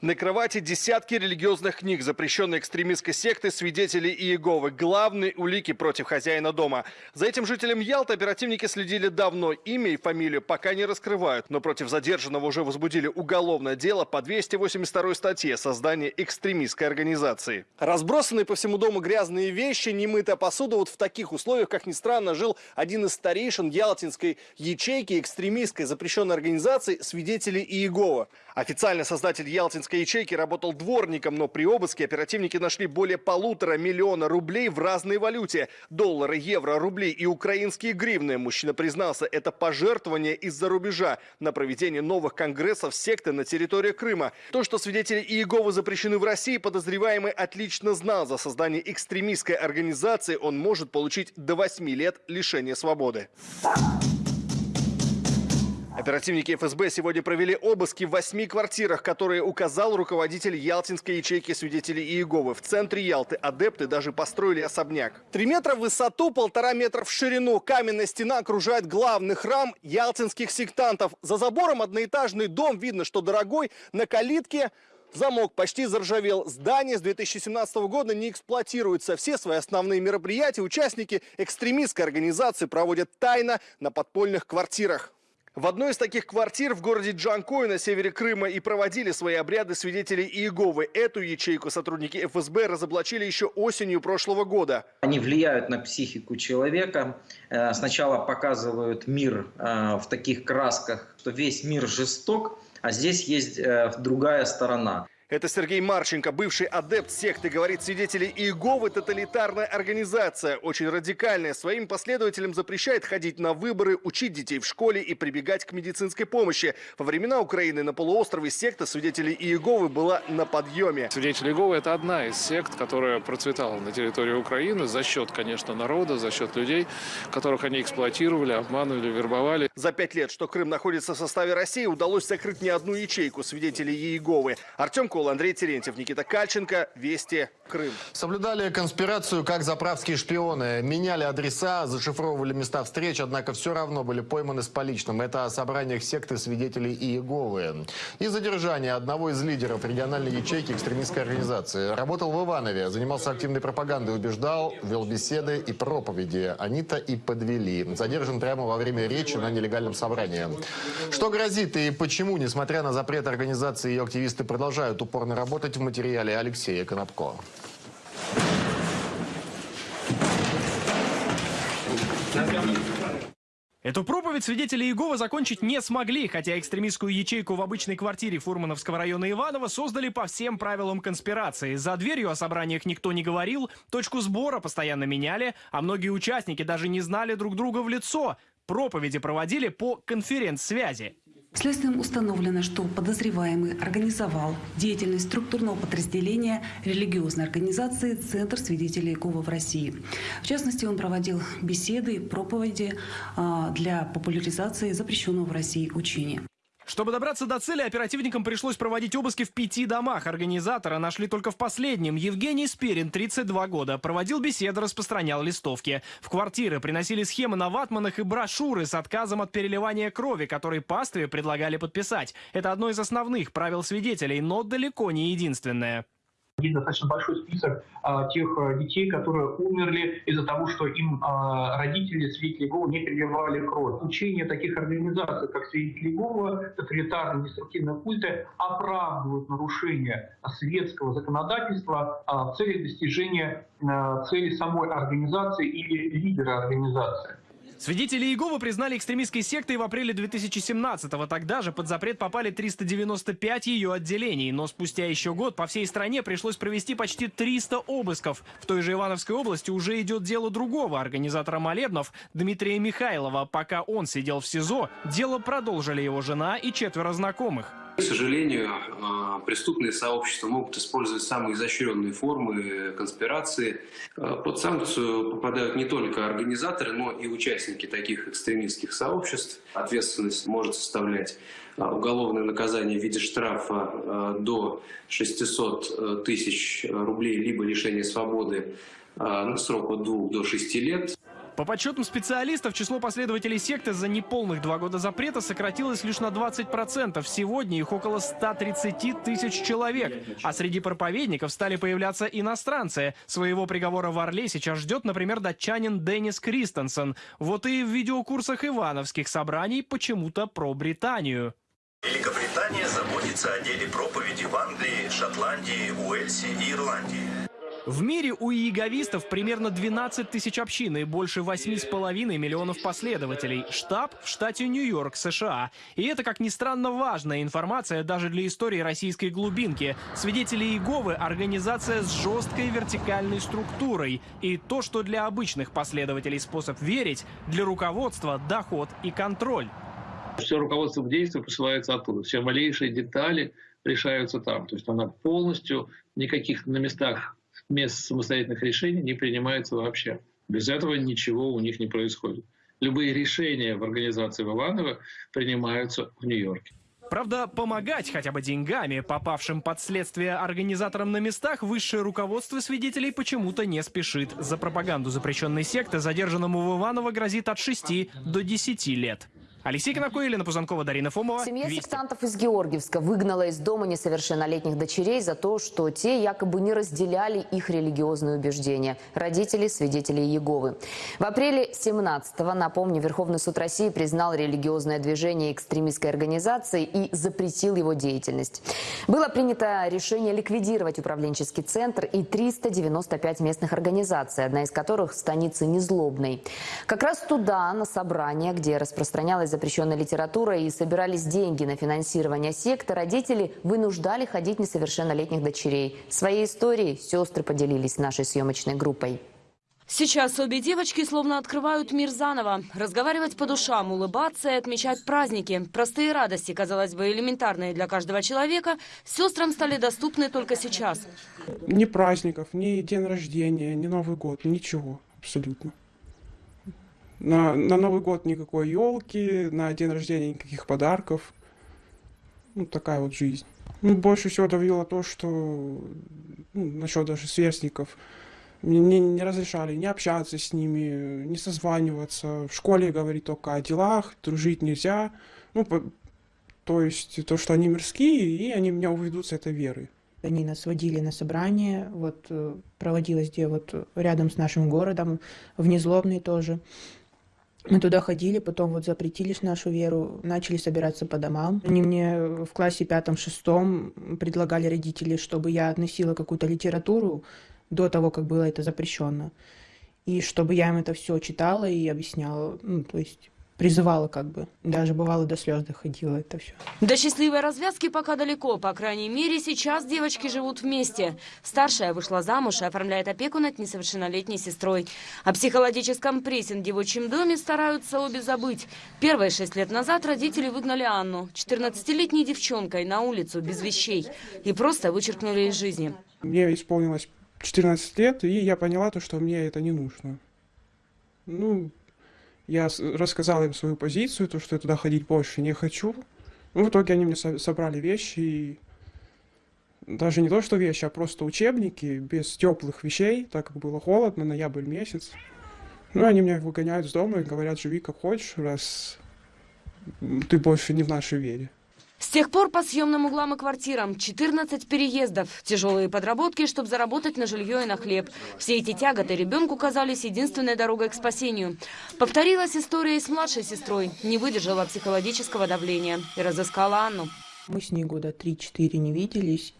На кровати десятки религиозных книг, запрещенной экстремистской секты свидетелей Иеговы. Главные улики против хозяина дома. За этим жителем Ялты оперативники следили давно. Имя и фамилию пока не раскрывают. Но против задержанного уже возбудили уголовное дело по 282 статье создания экстремистской организации. Разбросанные по всему дому грязные вещи, немытая посуда. Вот в таких условиях, как ни странно, жил один из старейшин Ялтинской ячейки экстремистской запрещенной организации свидетелей Иеговы. Официально создатель Ялтинской ячейки работал дворником, но при обыске оперативники нашли более полутора миллиона рублей в разной валюте. Доллары, евро, рубли и украинские гривны. Мужчина признался, это пожертвование из-за рубежа на проведение новых конгрессов секты на территории Крыма. То, что свидетели Иеговы запрещены в России, подозреваемый отлично знал. За создание экстремистской организации он может получить до 8 лет лишения свободы. Оперативники ФСБ сегодня провели обыски в восьми квартирах, которые указал руководитель Ялтинской ячейки свидетелей Иеговы. В центре Ялты адепты даже построили особняк. Три метра в высоту, полтора метра в ширину. Каменная стена окружает главный храм ялтинских сектантов. За забором одноэтажный дом. Видно, что дорогой. На калитке Замок почти заржавел. Здание с 2017 года не эксплуатируется. Все свои основные мероприятия участники экстремистской организации проводят тайно на подпольных квартирах. В одной из таких квартир в городе Джанкой на севере Крыма и проводили свои обряды свидетелей Иеговы. Эту ячейку сотрудники ФСБ разоблачили еще осенью прошлого года. Они влияют на психику человека. Э, сначала показывают мир э, в таких красках, что весь мир жесток, а здесь есть э, другая сторона. Это Сергей Марченко, бывший адепт секты, говорит свидетелей Иеговы, тоталитарная организация, очень радикальная. Своим последователям запрещает ходить на выборы, учить детей в школе и прибегать к медицинской помощи. Во времена Украины на полуострове секта свидетелей Иеговы была на подъеме. Свидетели Иеговы – это одна из сект, которая процветала на территории Украины за счет, конечно, народа, за счет людей, которых они эксплуатировали, обманывали, вербовали. За пять лет, что Крым находится в составе России, удалось закрыть не одну ячейку свидетелей Иеговы. Артем Сокол, Андрей Терентьев, Никита Кальченко. Вести. Крым. Соблюдали конспирацию, как заправские шпионы. Меняли адреса, зашифровывали места встреч, однако все равно были пойманы с поличным. Это о собраниях секты свидетелей Иеговы. И задержание одного из лидеров региональной ячейки экстремистской организации. Работал в Иванове, занимался активной пропагандой, убеждал, вел беседы и проповеди. Они-то и подвели. Задержан прямо во время речи на нелегальном собрании. Что грозит и почему, несмотря на запрет организации, ее активисты продолжают упорно работать в материале Алексея Конопко. Эту проповедь свидетели Иеговы закончить не смогли, хотя экстремистскую ячейку в обычной квартире Фурмановского района Иваново создали по всем правилам конспирации. За дверью о собраниях никто не говорил, точку сбора постоянно меняли, а многие участники даже не знали друг друга в лицо. Проповеди проводили по конференц-связи. Следствием установлено, что подозреваемый организовал деятельность структурного подразделения религиозной организации «Центр свидетелей Иеговы в России». В частности, он проводил беседы, проповеди а, для популяризации запрещенного в России учения. Чтобы добраться до цели, оперативникам пришлось проводить обыски в пяти домах. Организатора нашли только в последнем. Евгений Спирин, 32 года, проводил беседы, распространял листовки. В квартиры приносили схемы на ватманах и брошюры с отказом от переливания крови, которые пастве предлагали подписать. Это одно из основных правил свидетелей, но далеко не единственное. Есть достаточно большой список а, тех а, детей, которые умерли из-за того, что им а, родители свидетели Иеговы не переливали кровь. Учения таких организаций, как свидетели Иеговы, тоталитарные деструктивные культы, оправдывают нарушение светского законодательства а, в целях достижения а, цели самой организации или лидера организации. Свидетели Иеговы признали экстремистской сектой в апреле 2017-го. Тогда же под запрет попали 395 ее отделений. Но спустя еще год по всей стране пришлось провести почти 300 обысков. В той же Ивановской области уже идет дело другого организатора молебнов Дмитрия Михайлова. Пока он сидел в СИЗО, дело продолжили его жена и четверо знакомых. К сожалению, а, преступные сообщества могут использовать самые изощренные формы конспирации. А, под санкцию попадают не только организаторы, но и участники таких экстремистских сообществ. Ответственность может составлять а, уголовное наказание в виде штрафа до 600 э, тысяч рублей, либо лишения свободы на срок от 2 до 6 лет. По подсчетам специалистов, число последователей секты за неполных два года запрета сократилось лишь на 20%. Сегодня их около 130 тысяч человек. А среди проповедников стали появляться иностранцы. Своего приговора в Орле сейчас ждет, например, датчанин Деннис Кристенсен. Вот и в видеокурсах ивановских собраний почему-то про Британию. Великобритания заботится о деле проповеди в Англии, Шотландии, Уэльсе и Ирландии. В мире у иеговистов примерно 12 тысяч общин и больше 8,5 миллионов последователей. Штаб в штате Нью-Йорк, США. И это, как ни странно, важная информация даже для истории российской глубинки. Свидетели Иеговы – организация с жесткой вертикальной структурой. И то, что для обычных последователей способ верить, для руководства – доход и контроль. Все руководство к действию посылается оттуда. Все малейшие детали решаются там. То есть она полностью, никаких на местах мест самостоятельных решений не принимается вообще. Без этого ничего у них не происходит. Любые решения в организации Валанова принимаются в Нью-Йорке. Правда, помогать хотя бы деньгами попавшим под следствие организаторам на местах высшее руководство свидетелей почему-то не спешит. За пропаганду запрещенной секты задержанному в Иваново грозит от 6 до 10 лет. Алексей Конопко, Елена Пузанкова, Дарина Фомова. Семья Вести. сектантов из Георгиевска выгнала из дома несовершеннолетних дочерей за то, что те якобы не разделяли их религиозные убеждения. Родители – свидетели Иеговы. В апреле 17-го, напомню, Верховный суд России признал религиозное движение экстремистской организацией и запретил его деятельность. Было принято решение ликвидировать управленческий центр и 395 местных организаций, одна из которых в станице Незлобной. Как раз туда, на собрание, где распространялась запрещенной литературой и собирались деньги на финансирование секты, родители вынуждали ходить несовершеннолетних дочерей. Своей историей сестры поделились с нашей съемочной группой. Сейчас обе девочки словно открывают мир заново. Разговаривать по душам, улыбаться и отмечать праздники. Простые радости, казалось бы, элементарные для каждого человека, сестрам стали доступны только сейчас. Ни праздников, ни день рождения, ни Новый год, ничего абсолютно. На, на Новый год никакой елки, на день рождения никаких подарков. Ну, такая вот жизнь. Ну, больше всего давило то, что ну, насчет даже сверстников. Мне не, разрешали не общаться с ними, не созваниваться. В школе говорить только о делах, дружить нельзя. Ну, по, то есть то, что они мирские, и они меня уведут с этой веры. Они нас водили на собрание, вот э, проводилось где вот рядом с нашим городом, в Незлобный тоже. Мы туда ходили, потом вот запретили нашу веру, начали собираться по домам. Они мне в классе пятом-шестом предлагали родители, чтобы я относила какую-то литературу до того, как было это запрещено. И чтобы я им это все читала и объясняла, ну, то есть призывала как бы. Даже бывало до слез доходило это все. До счастливой развязки пока далеко. По крайней мере, сейчас девочки живут вместе. Старшая вышла замуж и оформляет опеку над несовершеннолетней сестрой. О психологическом прессинге в отчим доме стараются обе забыть. Первые шесть лет назад родители выгнали Анну, 14-летней девчонкой, на улицу без вещей. И просто вычеркнули из жизни. Мне исполнилось 14 лет, и я поняла то, что мне это не нужно. Ну, я рассказал им свою позицию, то, что я туда ходить больше не хочу. Ну, в итоге они мне собрали вещи, и даже не то, что вещи, а просто учебники, без теплых вещей, так как было холодно, ноябрь месяц. Ну, они меня выгоняют с дома и говорят, живи как хочешь, раз ты больше не в нашей вере. С тех пор по съемным углам и квартирам 14 переездов, тяжелые подработки, чтобы заработать на жилье и на хлеб. Все эти тяготы ребенку казались единственной дорогой к спасению. Повторилась история и с младшей сестрой. Не выдержала психологического давления и разыскала Анну. Мы с ней года 3-4 не виделись.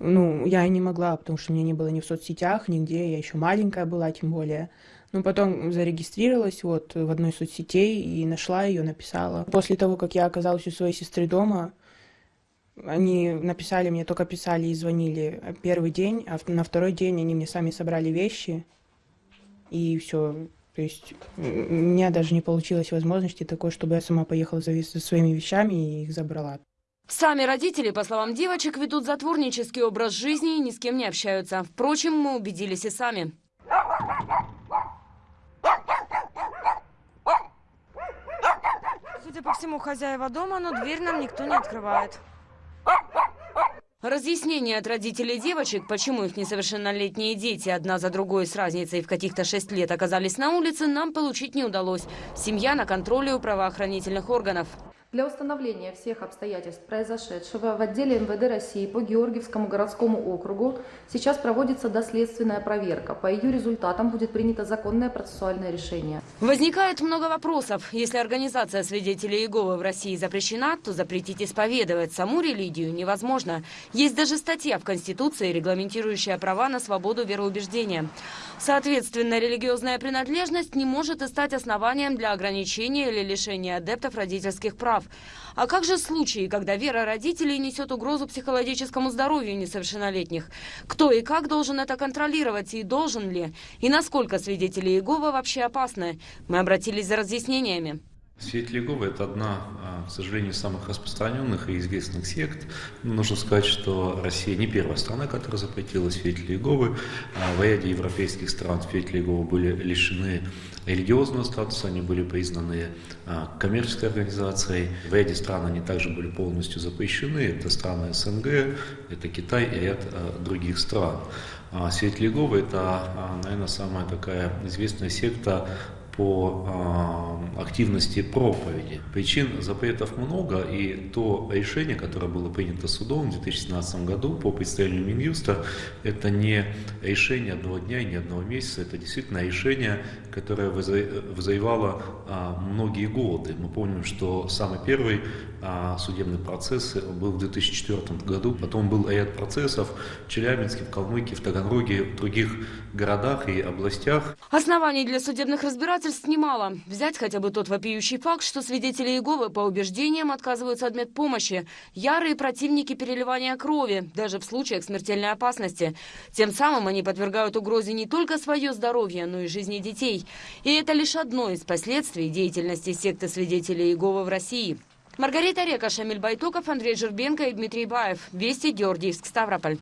Ну, я и не могла, потому что меня не было ни в соцсетях, нигде. Я еще маленькая была, тем более. Ну, потом зарегистрировалась вот в одной соцсетей и нашла ее, написала. После того, как я оказалась у своей сестры дома, они написали мне, только писали и звонили первый день, а на второй день они мне сами собрали вещи, и все. То есть у меня даже не получилось возможности такой, чтобы я сама поехала за своими вещами и их забрала. Сами родители, по словам девочек, ведут затворнический образ жизни и ни с кем не общаются. Впрочем, мы убедились и сами. Судя по всему, хозяева дома, но дверь нам никто не открывает. Разъяснение от родителей девочек, почему их несовершеннолетние дети одна за другой с разницей в каких-то шесть лет оказались на улице, нам получить не удалось. Семья на контроле у правоохранительных органов. Для установления всех обстоятельств произошедшего в отделе МВД России по Георгиевскому городскому округу сейчас проводится доследственная проверка. По ее результатам будет принято законное процессуальное решение. Возникает много вопросов. Если организация свидетелей Иеговы в России запрещена, то запретить исповедовать саму религию невозможно. Есть даже статья в Конституции, регламентирующая права на свободу вероубеждения. Соответственно, религиозная принадлежность не может и стать основанием для ограничения или лишения адептов родительских прав прав. А как же случаи, когда вера родителей несет угрозу психологическому здоровью несовершеннолетних? Кто и как должен это контролировать и должен ли? И насколько свидетели Иеговы вообще опасны? Мы обратились за разъяснениями. Свет Иеговы – это одна, а, к сожалению, самых распространенных и известных сект. Нужно сказать, что Россия не первая страна, которая запретила свидетелей Иеговы. А в ряде европейских стран свидетели Иеговы были лишены религиозного статуса, они были признаны а, коммерческой организацией. В ряде стран они также были полностью запрещены. Это страны СНГ, это Китай и ряд других стран. Свидетели Иеговы – это, наверное, самая такая известная секта по э, активности проповеди. Причин запретов много, и то решение, которое было принято судом в 2017 году по представлению Минюста, это не решение одного дня и не одного месяца, это действительно решение, которое вызывало э, многие годы. Мы помним, что самый первый э, судебный процесс был в 2004 году, потом был ряд процессов в Челябинске, в Калмыкии, в Таганроге, в других городах и областях. Оснований для судебных разбирательств доказательств немало. Взять хотя бы тот вопиющий факт, что свидетели Иеговы по убеждениям отказываются от медпомощи. Ярые противники переливания крови, даже в случаях смертельной опасности. Тем самым они подвергают угрозе не только свое здоровье, но и жизни детей. И это лишь одно из последствий деятельности секты свидетелей Иеговы в России. Маргарита Река, Шамиль Байтоков, Андрей Жербенко и Дмитрий Баев. Вести, Георгиевск, Ставрополь.